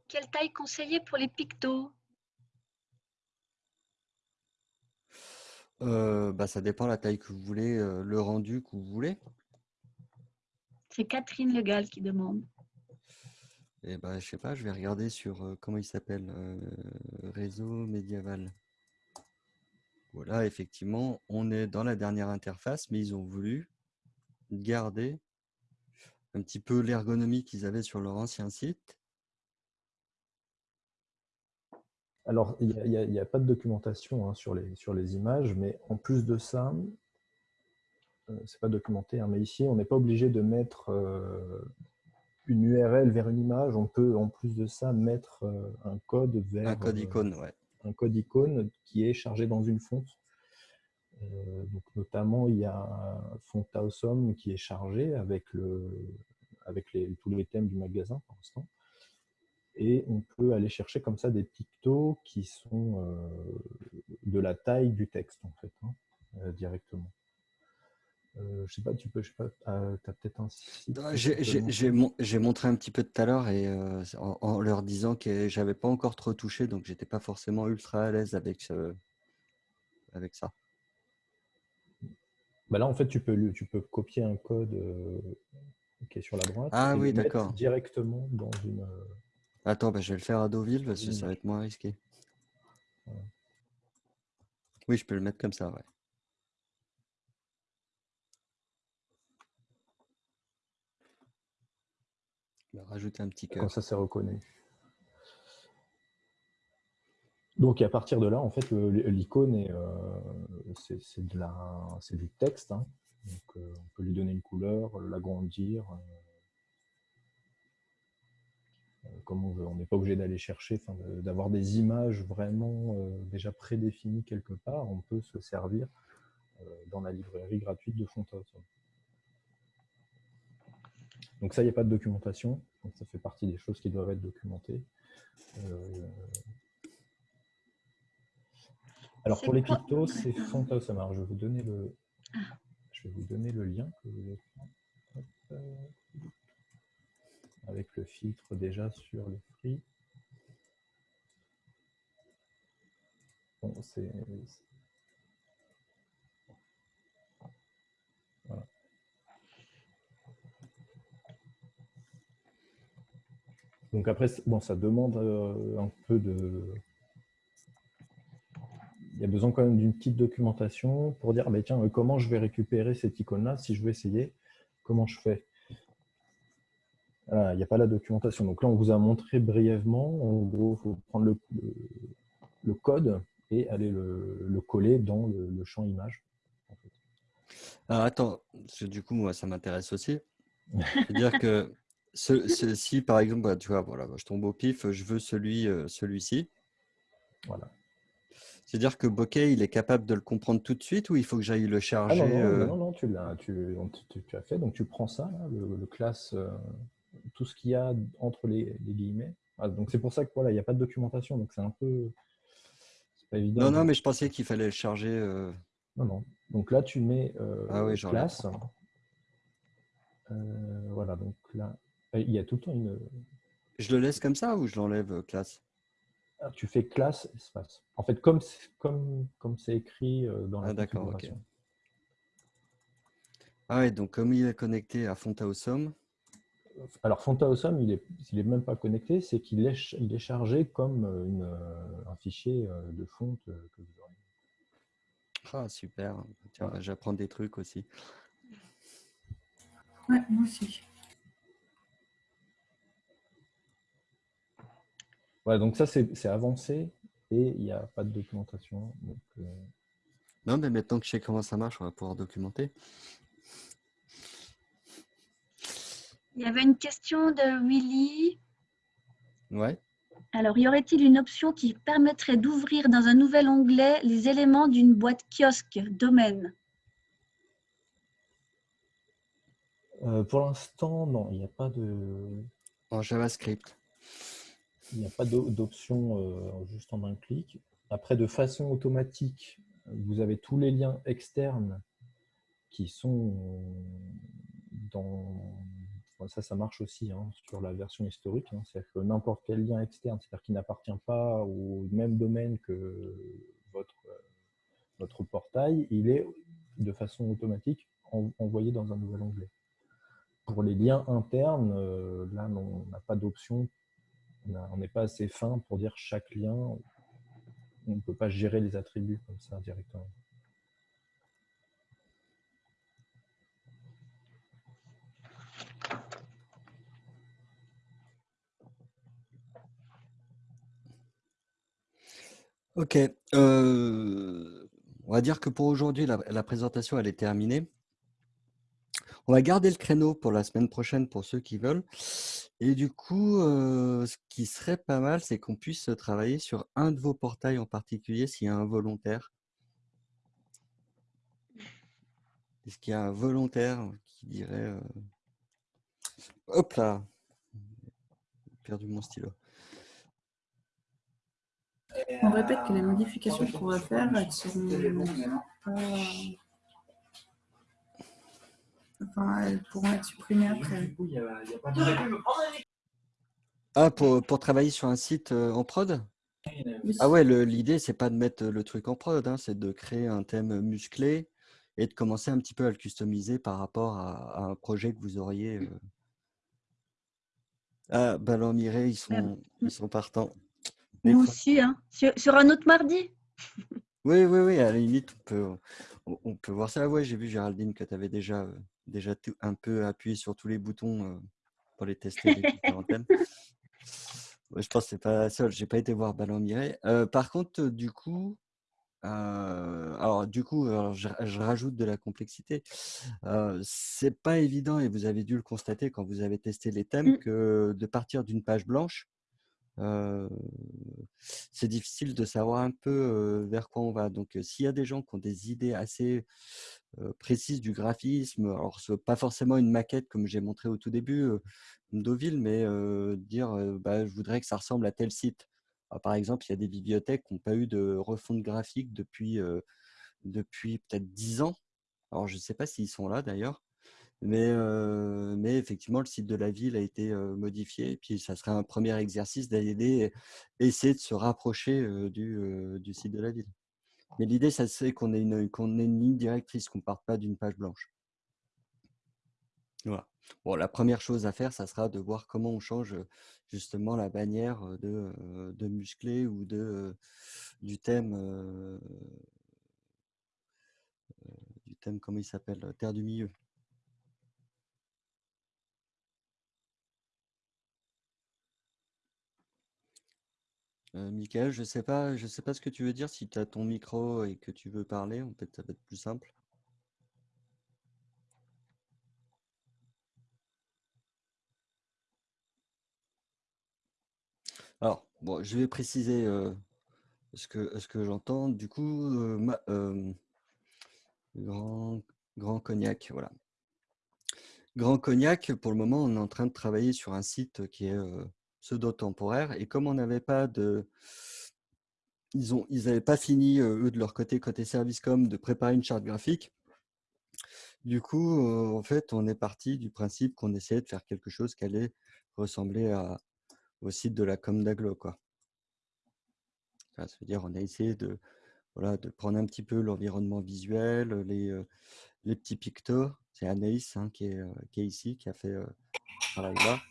Quelle taille conseillée pour les pictos? Bah, Ça dépend de la taille que vous voulez, le rendu que vous voulez. C'est Catherine Legal qui demande. Eh ben, je sais pas, je vais regarder sur comment il s'appelle, réseau médiéval. Voilà, effectivement, on est dans la dernière interface, mais ils ont voulu garder un petit peu l'ergonomie qu'ils avaient sur leur ancien site. Alors, il n'y a, pas de documentation hein, sur, les, sur les images, mais en plus de ça, euh, c'est pas documenté, hein, mais ici, on n'est pas obligé de mettre euh, une URL vers une image. On peut, en plus de ça, mettre euh, un code vers... Un code icône, ouais un code icône qui est chargé dans une fonte. Donc notamment, il y a un font awesome qui est chargé avec, le, avec les, tous les thèmes du magasin pour l'instant. Et on peut aller chercher comme ça des pictos qui sont euh, de la taille du texte, en fait, hein, euh, directement. je sais pas, tu peux, je sais pas, tu as peut-être un site. J'ai montré un petit peu tout à l'heure et en, leur disant que j'avais pas encore trop touché, donc j'étais pas forcément ultra à l'aise avec, avec ça. Bah là, en fait, tu peux, tu peux copier un code euh, qui est sur la droite ah, et oui, directement dans une. Attends, bah, je vais le faire à Deauville parce que ça va être moins risqué. Oui, je peux le mettre comme ça, ouais. rajouter un petit cœur. Comme ça, c'est reconnu. Donc à partir de là, en fait, l'icône est, euh, c'est du texte. Hein. Donc, euh, on peut lui donner une couleur, l'agrandir, euh, comme on veut. On n'est pas obligé d'aller chercher, d'avoir des images vraiment déjà prédéfinies quelque part. On peut se servir dans la librairie gratuite de Fontos. Donc ça, il n'y a pas de documentation. Donc ça fait partie des choses qui doivent être documentées. Alors pour les pictos, c'est fantasme. Alors je vais vous donner le, je vais vous donner le lien que vous avec le filtre déjà sur le free. Bon, c'est. Donc après, bon, ça demande euh, un peu de, il y a besoin quand même d'une petite documentation pour dire, bah, tiens, comment je vais récupérer cette icône-là si je veux essayer? Comment je fais? Il n'y a pas la documentation. Donc là, on vous a montré brièvement. En gros, il faut prendre le, code et aller le, coller dans le, champ image. Alors attends, du coup, moi, ça m'intéresse aussi. C'est-à-dire que si, par exemple, bah, tu vois, voilà, je tombe au pif, je veux celui, euh, celui-ci. Voilà. C'est-à-dire que Bokeh, il est capable de le comprendre tout de suite ou il faut que j'aille le Ah charger non, non, euh, non, non, tu l'as, tu, on- tu- tu as fait. Donc tu prends ça, là, le, le classe, euh, tout ce qu'il y a entre les, les guillemets. Ah, donc c'est pour ça que voilà, il n'y a pas de documentation, donc c'est un peu, pas évident. Non, non, mais je pensais qu'il fallait le charger. euh, Non, non. Donc là, tu mets euh, Ah oui, classe. Euh, voilà, donc là, il y a tout le temps une. Je le laisse comme ça ou je l'enlève, classe? Ah, Tu fais classe espace. En fait, comme c'est- comme comme c'est écrit dans la Ah, d'accord, ok. configuration. Ah ouais, donc comme il est connecté à Fontaosum, Alors Fontaosum, il est, il est même pas connecté, c'est qu'il est, ch- il est chargé comme euh, une, euh, un fichier euh, de fonte que vous aurez. ah super, tiens, bah, j'apprends des trucs aussi. Ouais, moi aussi. Voilà, donc ça c'est c'est avancé et il n'y a pas de documentation. Donc, euh, Non, mais maintenant que je sais comment ça marche, on va pouvoir documenter. Il y avait une question de Willy. Ouais. Alors, y aurait-il une option qui permettrait d'ouvrir dans un nouvel onglet les éléments d'une boîte kiosque domaine? Euh, pour l'instant, non, il n'y a pas de, En JavaScript. Il n'y a pas d'o- d'option euh, juste en un clic. Après, de façon automatique, vous avez tous les liens externes qui sont dans... enfin, ça, ça marche aussi hein, sur la version historique. hein. C'est-à-dire que n'importe quel lien externe, c'est-à-dire qui n'appartient pas au même domaine que votre, euh, votre portail, il est de façon automatique en- envoyé dans un nouvel onglet. Pour les liens internes, euh, là, on n'a pas d'option on n'est pas assez fin pour dire chaque lien. On ne peut pas gérer les attributs comme ça directement. Ok. euh, on va dire que pour aujourd'hui, la, présentation, elle est terminée. On va garder le créneau pour la semaine prochaine pour ceux qui veulent. Et du coup, euh, ce qui serait pas mal, c'est qu'on puisse travailler sur un de vos portails en particulier s'il y a un volontaire. Est-ce qu'il y a un volontaire qui dirait euh, Hop là J'ai perdu mon stylo. On répète que les modifications qu'on va faire, elles seront pas. Enfin, elles pourront être supprimées après. Ah, pour, pour travailler sur un site euh, en prod? Ah ouais, le- l'idée, c'est pas de mettre le truc en prod, hein, c'est de créer un thème musclé et de commencer un petit peu à le customiser par rapport à, à un projet que vous auriez. euh. Ah, Ballon Miré, ils sont, ils sont partants. Nous aussi, hein. sur, sur un autre mardi. Oui, oui, oui, à la limite, on peut, on, on peut voir ça. Ouais, j'ai vu, Géraldine, que tu avais déjà, euh, déjà tout- un peu appuyé sur tous les boutons euh, pour les tester, les différents thèmes. Ouais, je pense que c'est pas la seule. J'ai pas été voir Ballon Miré. Euh, par contre, du coup, euh, alors du coup, alors, je, je rajoute de la complexité. Euh, c'est pas évident et vous avez dû le constater quand vous avez testé les thèmes Mm. que de partir d'une page blanche, c'est difficile de savoir un peu vers quoi on va. Donc, s'il y a des gens qui ont des idées assez précises du graphisme, alors pas forcément une maquette comme j'ai montré au tout début, Deauville, mais dire bah, je voudrais que ça ressemble à tel site. Alors, par exemple, il y a des bibliothèques qui n'ont pas eu de refonte graphique depuis, depuis peut-être 10 ans. Alors, je ne sais pas s'ils sont là d'ailleurs. Mais, effectivement, le site de la ville a été modifié. Et puis, ça serait un premier exercice d'aller essayer de se rapprocher du, site de la ville. Mais l'idée, ça c'est qu'on ait, une- ligne directrice, qu'on ne parte pas d'une page blanche. Voilà. Bon, la première chose à faire, ça sera de voir comment on change justement la bannière de, de musclé ou de, du thème, euh, du thème, comment il s'appelle, Terre du Milieu. Euh, Michael, je sais pas, sais pas ce que tu veux dire. Si tu as ton micro et que tu veux parler, peut-être ça va être plus simple. Alors, bon, je vais préciser euh, ce que, j'entends, du coup, grand, grand Cognac, voilà. Grand Cognac, pour le moment, on est en train de travailler sur un site qui est pseudo-temporaire. Et comme on n'avait pas de... Ils n'avaient ils pas fini, eux, de leur côté, côté service com, de préparer une charte graphique. Du coup, en fait, on est parti du principe qu'on essayait de faire quelque chose qui allait ressembler au site de la com d'Aglo. Quoi. Ça veut dire on a essayé de, voilà, de prendre un petit peu l'environnement visuel, les, les petits pictos. C'est Anaïs hein, qui, est, qui, est, ici, qui a fait ce travail-là.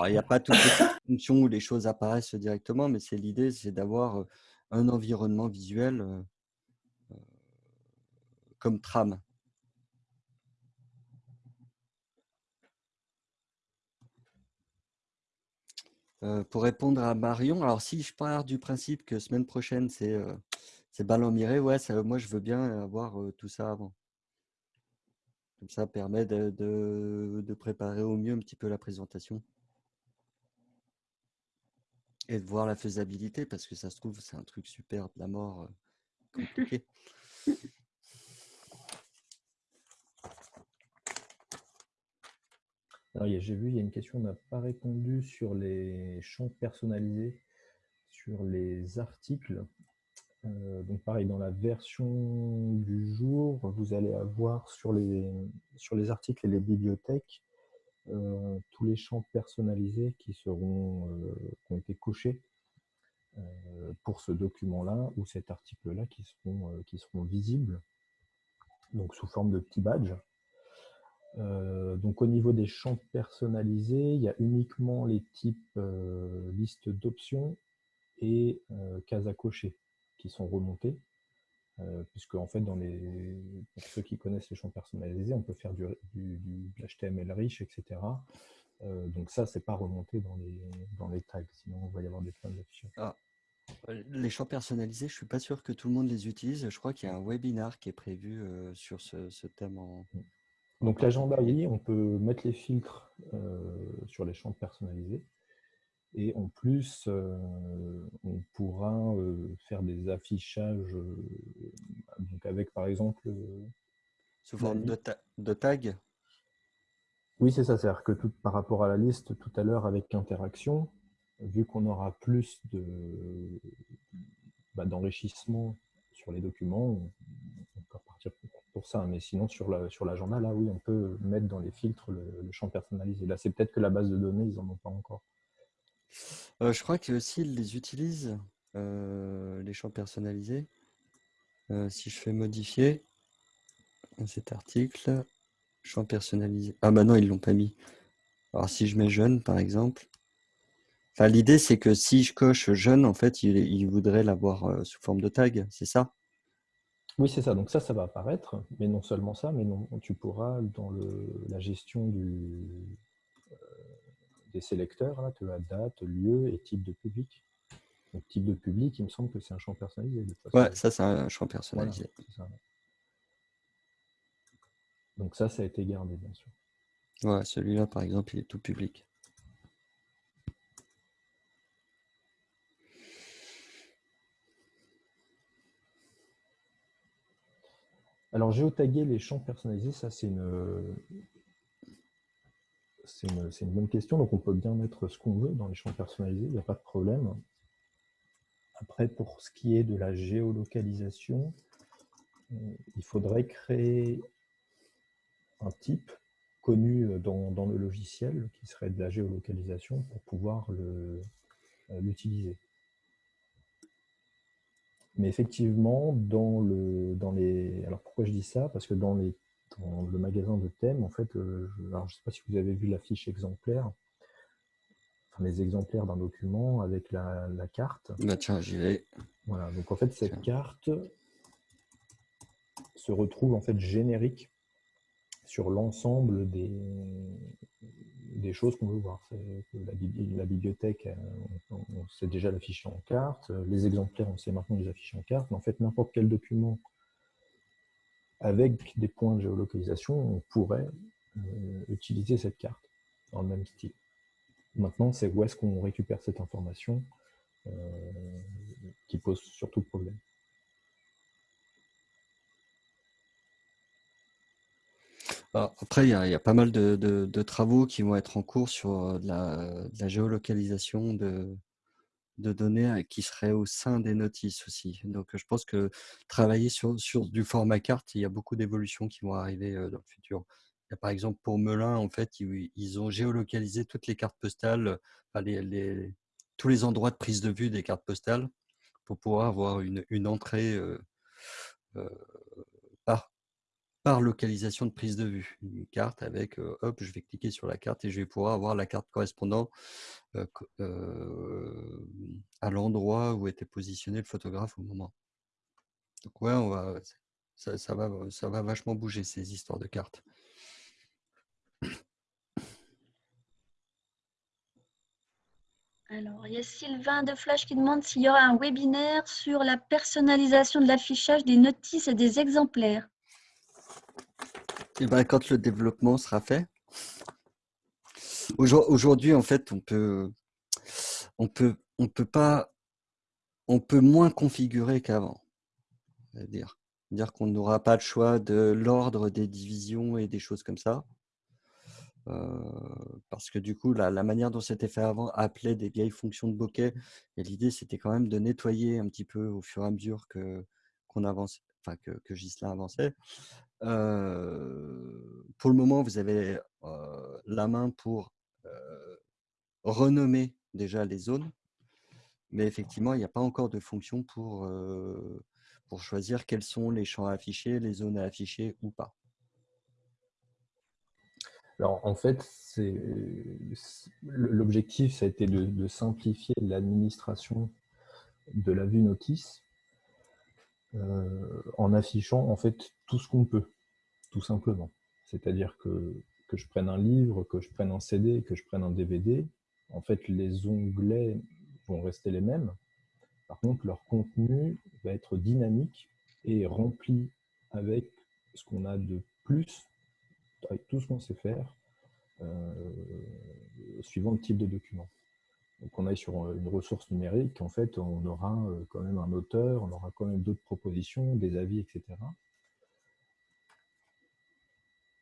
Il n'y a pas toutes les fonctions où les choses apparaissent directement, mais c'est l'idée, c'est d'avoir un environnement visuel comme trame. pour répondre à Marion, alors si je pars du principe que semaine prochaine, c'est euh, ballon miré, ouais, moi je veux bien avoir tout ça avant. Comme ça permet de, préparer au mieux un petit peu la présentation. Et de voir la faisabilité, parce que ça se trouve, c'est un truc super de la mort compliqué. j'ai vu, il y a une question, on n'a pas répondu sur les champs personnalisés, sur les articles. Euh, donc pareil, dans la version du jour, vous allez avoir sur les, sur les articles et les bibliothèques euh, tous les champs personnalisés qui, seront, euh, qui ont été cochés pour ce document-là ou cet article-là qui seront, qui seront visibles, donc sous forme de petits badges. Euh, donc au niveau des champs personnalisés, il y a uniquement les types euh, liste d'options et euh, cases à cocher qui sont remontés. Puisque en fait, dans les, pour ceux qui connaissent les champs personnalisés, on peut faire du, du, HTML riche, etc. donc ça, c'est pas remonté dans les, dans les tags, sinon on va y avoir des problèmes d'affichage. Ah. Les champs personnalisés, je suis pas sûr que tout le monde les utilise. Je crois qu'il y a un webinar qui est prévu sur ce, ce thème en, mm. Donc l'agenda, on peut mettre les filtres euh, sur les champs personnalisés. Et en plus, euh, on pourra euh, faire des affichages donc avec, par exemple... Sous forme de, de, tag Oui, c'est ça. C'est-à-dire que tout, par rapport à la liste tout à l'heure avec interaction, vu qu'on aura plus bah, d'enrichissement sur les documents, on, peut partir pour ça. Mais sinon, sur l'agenda, sur là, oui, on peut mettre dans les filtres le, champ personnalisé. Là, c'est peut-être que la base de données, ils n'en ont pas encore. Euh, je crois qu'ils les utilisent, euh, les champs personnalisés. Euh, si je fais modifier cet article, champ personnalisé. Ah bah non, ils l'ont pas mis. Alors si je mets jeune, par exemple. Enfin, l'idée, c'est que si je coche jeune, en fait, il, il voudrait l'avoir sous forme de tag, c'est ça? Oui, c'est ça. Donc ça, ça va apparaître. Mais non seulement ça, mais non, tu pourras, dans la gestion euh, des sélecteurs, là, tu as date, lieu et type de public. Donc type de public, il me semble que c'est un champ personnalisé. ouais, ça, c'est un champ personnalisé. Donc ça, ça a été gardé, bien sûr. Ouais, celui-là, par exemple, il est tout public. Alors, géotaguer les champs personnalisés, ça, c'est une, une, bonne question. Donc, on peut bien mettre ce qu'on veut dans les champs personnalisés, il n'y a pas de problème. Après, pour ce qui est de la géolocalisation, euh, il faudrait créer un type connu dans, dans, le logiciel qui serait de la géolocalisation pour pouvoir euh, l'utiliser. Mais effectivement, dans, le, dans les... Alors pourquoi je dis ça? Parce que dans, les, dans le magasin de thèmes, en fait, euh, je ne sais pas si vous avez vu la fiche exemplaire, enfin les exemplaires d'un document avec la, la carte. Bah tiens, j'y vais. Voilà, donc en fait, cette carte se retrouve en fait générique sur l'ensemble des, des choses qu'on veut voir. La, la, bibliothèque, on, sait déjà l'afficher en carte. Les exemplaires, on sait maintenant les afficher en carte. Mais en fait, n'importe quel document avec des points de géolocalisation, on pourrait euh, utiliser cette carte dans le même style. Maintenant, c'est où est-ce qu'on récupère cette information euh, qui pose surtout problème. après, il y, a, pas mal de, travaux qui vont être en cours sur de la, géolocalisation de, données qui seraient au sein des notices aussi. Donc, je pense que travailler sur, du format carte, il y a beaucoup d'évolutions qui vont arriver dans le futur. Par exemple, pour Melun, en fait, ils, ont géolocalisé toutes les cartes postales, tous les endroits de prise de vue des cartes postales pour pouvoir avoir une, entrée par, par localisation de prise de vue. Une carte avec, hop, je vais cliquer sur la carte et je vais pouvoir avoir la carte correspondant à l'endroit où était positionné le photographe au moment. Donc ouais, va, ça, va, ça va vachement bouger ces histoires de cartes. Alors, il y a Sylvain de Flash qui demande s'il y aura un webinaire sur la personnalisation de l'affichage des notices et des exemplaires. Et eh ben, quand le développement sera fait. Aujourd'hui, en fait, on peut, on peut, on peut pas, on peut moins configurer qu'avant. Dire, dire qu'on n'aura pas le choix de l'ordre des divisions et des choses comme ça. Parce que du coup, la, manière dont c'était fait avant appelait des vieilles fonctions de bokeh. Et l'idée, c'était quand même de nettoyer un petit peu au fur et à mesure que qu'on enfin que, Gislain avançait, pour le moment, vous avez la main pour renommer déjà les zones, mais effectivement, il n'y a pas encore de fonction pour, pour choisir quels sont les champs à afficher, les zones à afficher ou pas. Alors en fait, l'objectif, ça a été de simplifier l'administration de la vue notice euh, en affichant en fait tout ce qu'on peut, tout simplement. C'est-à-dire que, que je prenne un livre, que je prenne un CD, que je prenne un DVD, en fait les onglets vont rester les mêmes. Par contre, leur contenu va être dynamique et rempli avec ce qu'on a de plus, avec tout ce qu'on sait faire, euh, suivant le type de document. Donc on est sur euh, une ressource numérique, en fait, on aura euh, quand même un auteur, on aura quand même d'autres propositions, des avis, etc.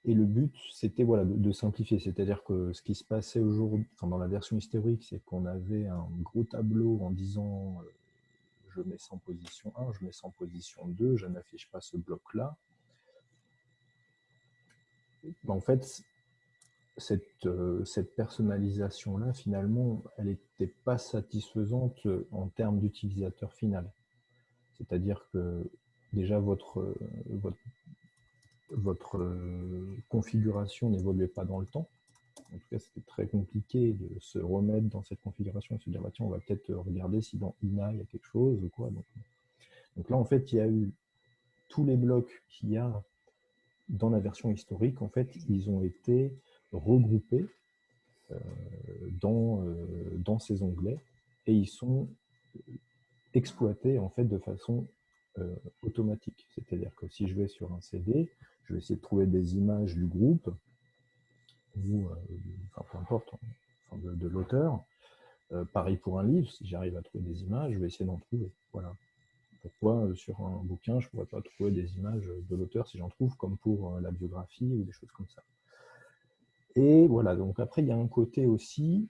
Et le but, c'était voilà, de, simplifier. C'est-à-dire que ce qui se passait aujourd'hui, dans la version historique, c'est qu'on avait un gros tableau en disant je mets ça en position 1, je mets ça en position 2, je n'affiche pas ce bloc-là. En fait, cette, euh, cette personnalisation-là, finalement, elle n'était pas satisfaisante en termes d'utilisateur final. C'est-à-dire que déjà votre, euh, configuration n'évoluait pas dans le temps. En tout cas, c'était très compliqué de se remettre dans cette configuration et se dire, bah, tiens, on va peut-être regarder si dans INA, il y a quelque chose ou quoi. Donc là, en fait, il y a eu tous les blocs qu'il y a dans la version historique, en fait, ils ont été regroupés euh, dans, euh, dans ces onglets et ils sont exploités en fait de façon euh, automatique. C'est-à-dire que si je vais sur un CD, je vais essayer de trouver des images du groupe ou peu importe, de, l'auteur. pareil pour un livre, si j'arrive à trouver des images, je vais essayer d'en trouver. Voilà. Pourquoi sur un bouquin, je ne pourrais pas trouver des images de l'auteur si j'en trouve, comme pour la biographie ou des choses comme ça. Et voilà, donc après, il y a un côté aussi,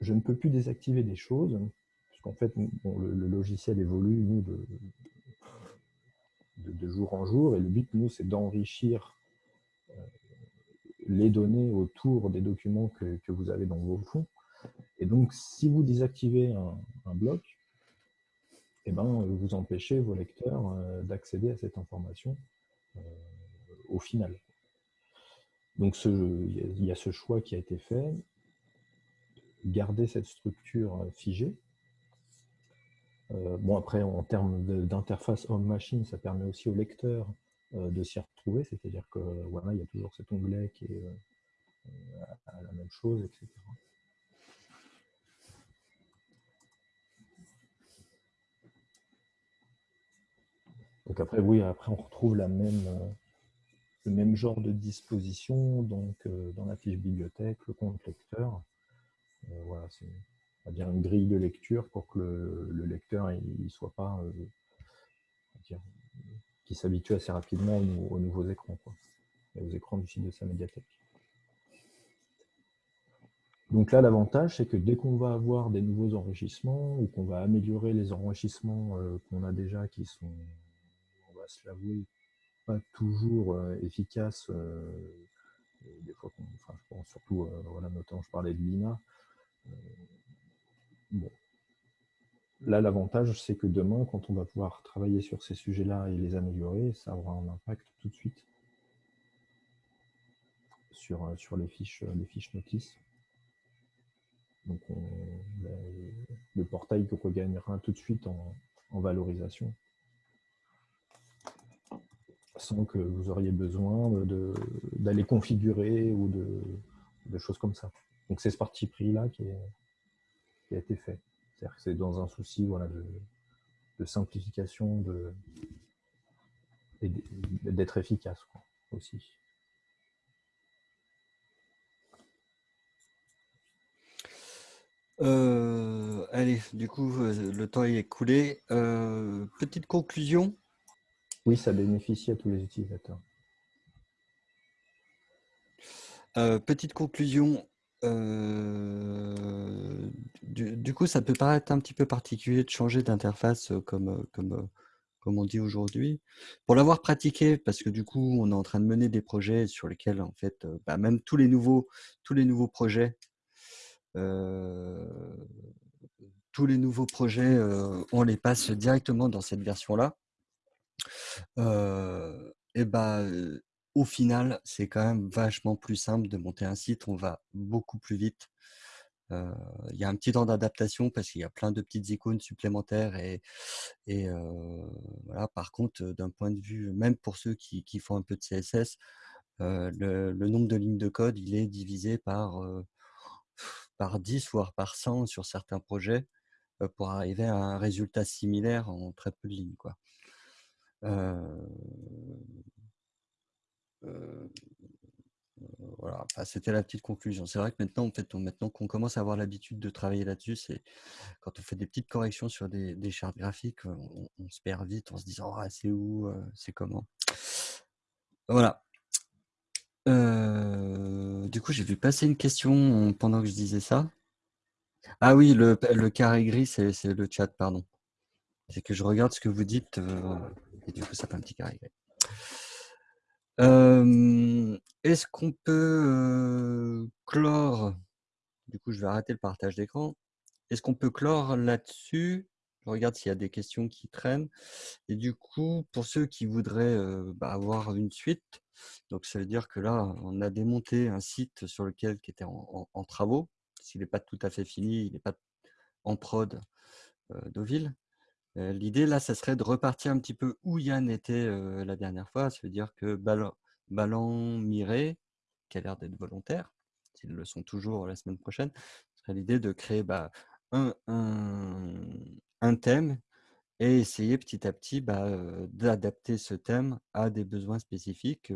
je ne peux plus désactiver des choses, puisqu'en fait, le, logiciel évolue, nous, de, jour en jour, et le but, nous, c'est d'enrichir euh, les données autour des documents que, vous avez dans vos fonds. Et donc, si vous désactivez un, bloc, eh ben, vous empêchez vos lecteurs euh, d'accéder à cette information euh, au final. Donc il y a ce choix qui a été fait, garder cette structure euh, figée. Euh, bon après, en termes d'interface homme-machine, ça permet aussi au lecteur euh, de s'y retrouver, c'est-à-dire que voilà, il y a toujours cet onglet qui est à la même chose, etc. Donc après, oui, après on retrouve la même, le même genre de disposition, donc euh, dans la fiche bibliothèque, le compte lecteur. Euh, voilà, on va dire une grille de lecture pour que le, lecteur il, soit pas qui s'habitue assez rapidement aux, nouveaux écrans, et aux écrans du site de sa médiathèque. Donc là, l'avantage, c'est que dès qu'on va avoir des nouveaux enrichissements ou qu'on va améliorer les enrichissements euh, qu'on a déjà qui sont, se l'avouer, pas toujours euh, efficaces, euh, des fois, je pense surtout, voilà, notamment, je parlais de l'INA. bon. Là, l'avantage, c'est que demain, quand on va pouvoir travailler sur ces sujets-là et les améliorer, ça aura un impact tout de suite sur, sur les, fiches, les fiches notices. Donc le portail regagnera tout de suite en, valorisation sans que vous auriez besoin d'aller configurer ou de, choses comme ça. Donc c'est ce parti pris-là qui, a été fait. C'est-à-dire que c'est dans un souci voilà, de, simplification et d'être efficace aussi. Euh, allez, du coup, le temps est écoulé. Euh, petite conclusion. Oui, ça bénéficie à tous les utilisateurs. petite conclusion. Du, coup, ça peut paraître un petit peu particulier de changer d'interface comme, comme, comme on dit aujourd'hui. Pour l'avoir pratiqué, parce que du coup, on est en train de mener des projets sur lesquels, en fait, bah, même tous les nouveaux, tous les nouveaux projets tous les nouveaux projets, on les passe directement dans cette version-là. Et bah, au final, c'est quand même vachement plus simple de monter un site. On va beaucoup plus vite. Il y a un petit temps d'adaptation parce qu'il y a plein de petites icônes supplémentaires et, voilà. Par contre, d'un point de vue, même pour ceux qui, font un peu de CSS, le, le, nombre de lignes de code, il est divisé par par 10, voire par 100 sur certains projets pour arriver à un résultat similaire en très peu de lignes. Quoi. Voilà, c'était la petite conclusion. C'est vrai que maintenant, en fait, maintenant qu'on commence à avoir l'habitude de travailler là-dessus, c'est quand on fait des petites corrections sur des, chartes graphiques, on, se perd vite en se disant «Ah, c'est où, c'est comment? Voilà. Euh, du coup, j'ai vu passer une question pendant que je disais ça. Ah oui, le, carré gris, c'est le chat, pardon. C'est que je regarde ce que vous dites euh, et du coup, ça fait un petit carré. Euh, est-ce qu'on peut clore Du coup, je vais arrêter le partage d'écran. Est-ce qu'on peut clore là-dessus? Je regarde s'il y a des questions qui traînent. Et du coup, pour ceux qui voudraient bah, avoir une suite, donc, ça veut dire que là, on a démonté un site sur lequel qui était en, travaux. S'il n'est pas tout à fait fini, il n'est pas en prod euh. Euh, l'idée, là, ça serait de repartir un petit peu où Yann était la dernière fois. Ça veut dire que Ballon, Miré, qui a l'air d'être volontaire, s'ils le sont toujours la semaine prochaine, ce serait l'idée de créer bah, un, un, thème et essayer petit à petit bah, d'adapter ce thème à des besoins spécifiques,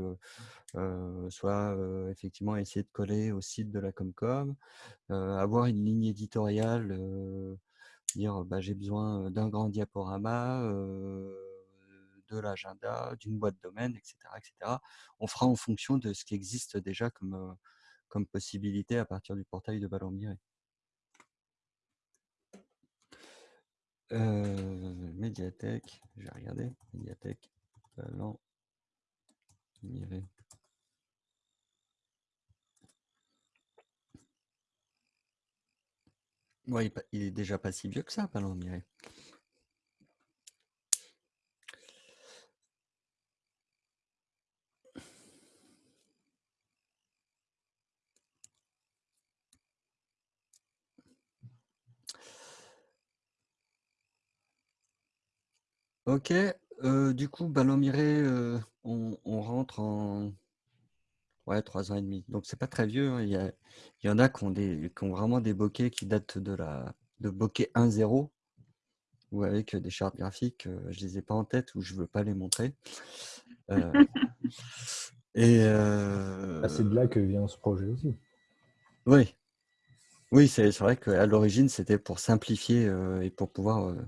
soit effectivement essayer de coller au site de la Comcom, avoir une ligne éditoriale, dire bah, j'ai besoin d'un grand diaporama, de l'agenda, d'une boîte domaine, etc., etc. On fera en fonction de ce qui existe déjà comme, comme possibilité à partir du portail de Ballon Miré. Euh, médiathèque, je vais regarder. Médiathèque, talent, Ouais, il est déjà pas si vieux que ça, Palon Miré. Ok, euh, du coup, Ballon Miré, euh, on, rentre en ouais, 3 ans et demi. Donc, c'est pas très vieux. Hein. Il, y il y en a qui ont, des, qui ont vraiment des bokeh qui datent de la de bokeh 1.0 ou avec des chartes graphiques. Euh, je les ai pas en tête ou je veux pas les montrer. et ah, c'est de là que vient ce projet aussi. oui. Oui, c'est vrai qu'à l'origine, c'était pour simplifier euh, et pour pouvoir. euh,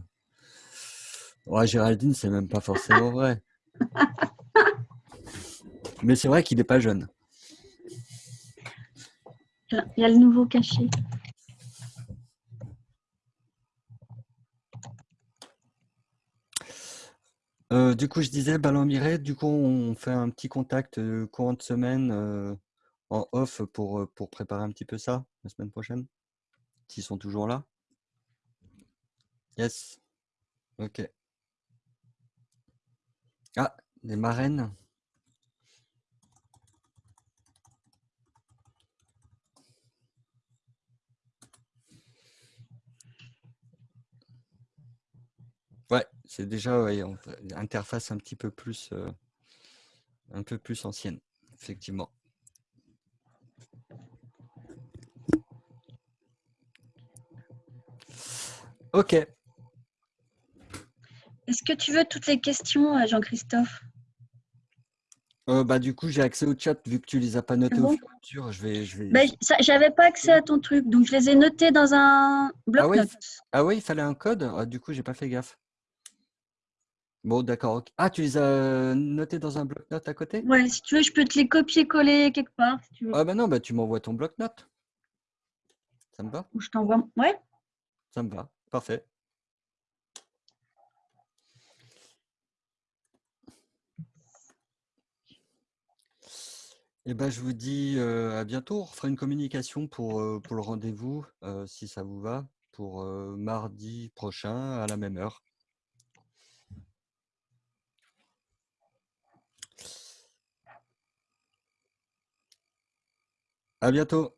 Ouais, Géraldine, c'est même pas forcément vrai. Mais c'est vrai qu'il n'est pas jeune. Il y a le nouveau caché. Euh, du coup, je disais, Ballon Miré, du coup, on fait un petit contact euh, courant de semaine euh, en off pour, pour préparer un petit peu ça la semaine prochaine, s'ils sont toujours là. Yes. Ok. Ah, des marraines. Ouais, c'est déjà ouais, on- interface un petit peu plus, euh, un peu plus ancienne, effectivement. Ok. Est-ce que tu veux toutes les questions, euh, Jean-Christophe? Euh, bah, du coup, j'ai accès au chat vu que tu les as pas notées au bon? fur et à mesure. Je vais, je vais. ça- J'avais pas accès à ton truc, donc je les ai notés dans un Ah bloc-notes. ah ouais, il fallait un code? Ah, du coup, j'ai pas fait gaffe. Bon, d'accord. Ah, tu les as notés dans un bloc-notes à côté? Ouais, si tu veux, je peux te les copier-coller quelque part, si tu veux. Ah bah non, bah tu m'envoies ton bloc-notes. Ça me va? Ou je t'envoie. Ouais, Ça me va. Parfait. Eh ben, je vous dis euh, à bientôt. On refera une communication pour, euh, pour le rendez-vous, euh, si ça vous va, pour mardi prochain à la même heure. À bientôt.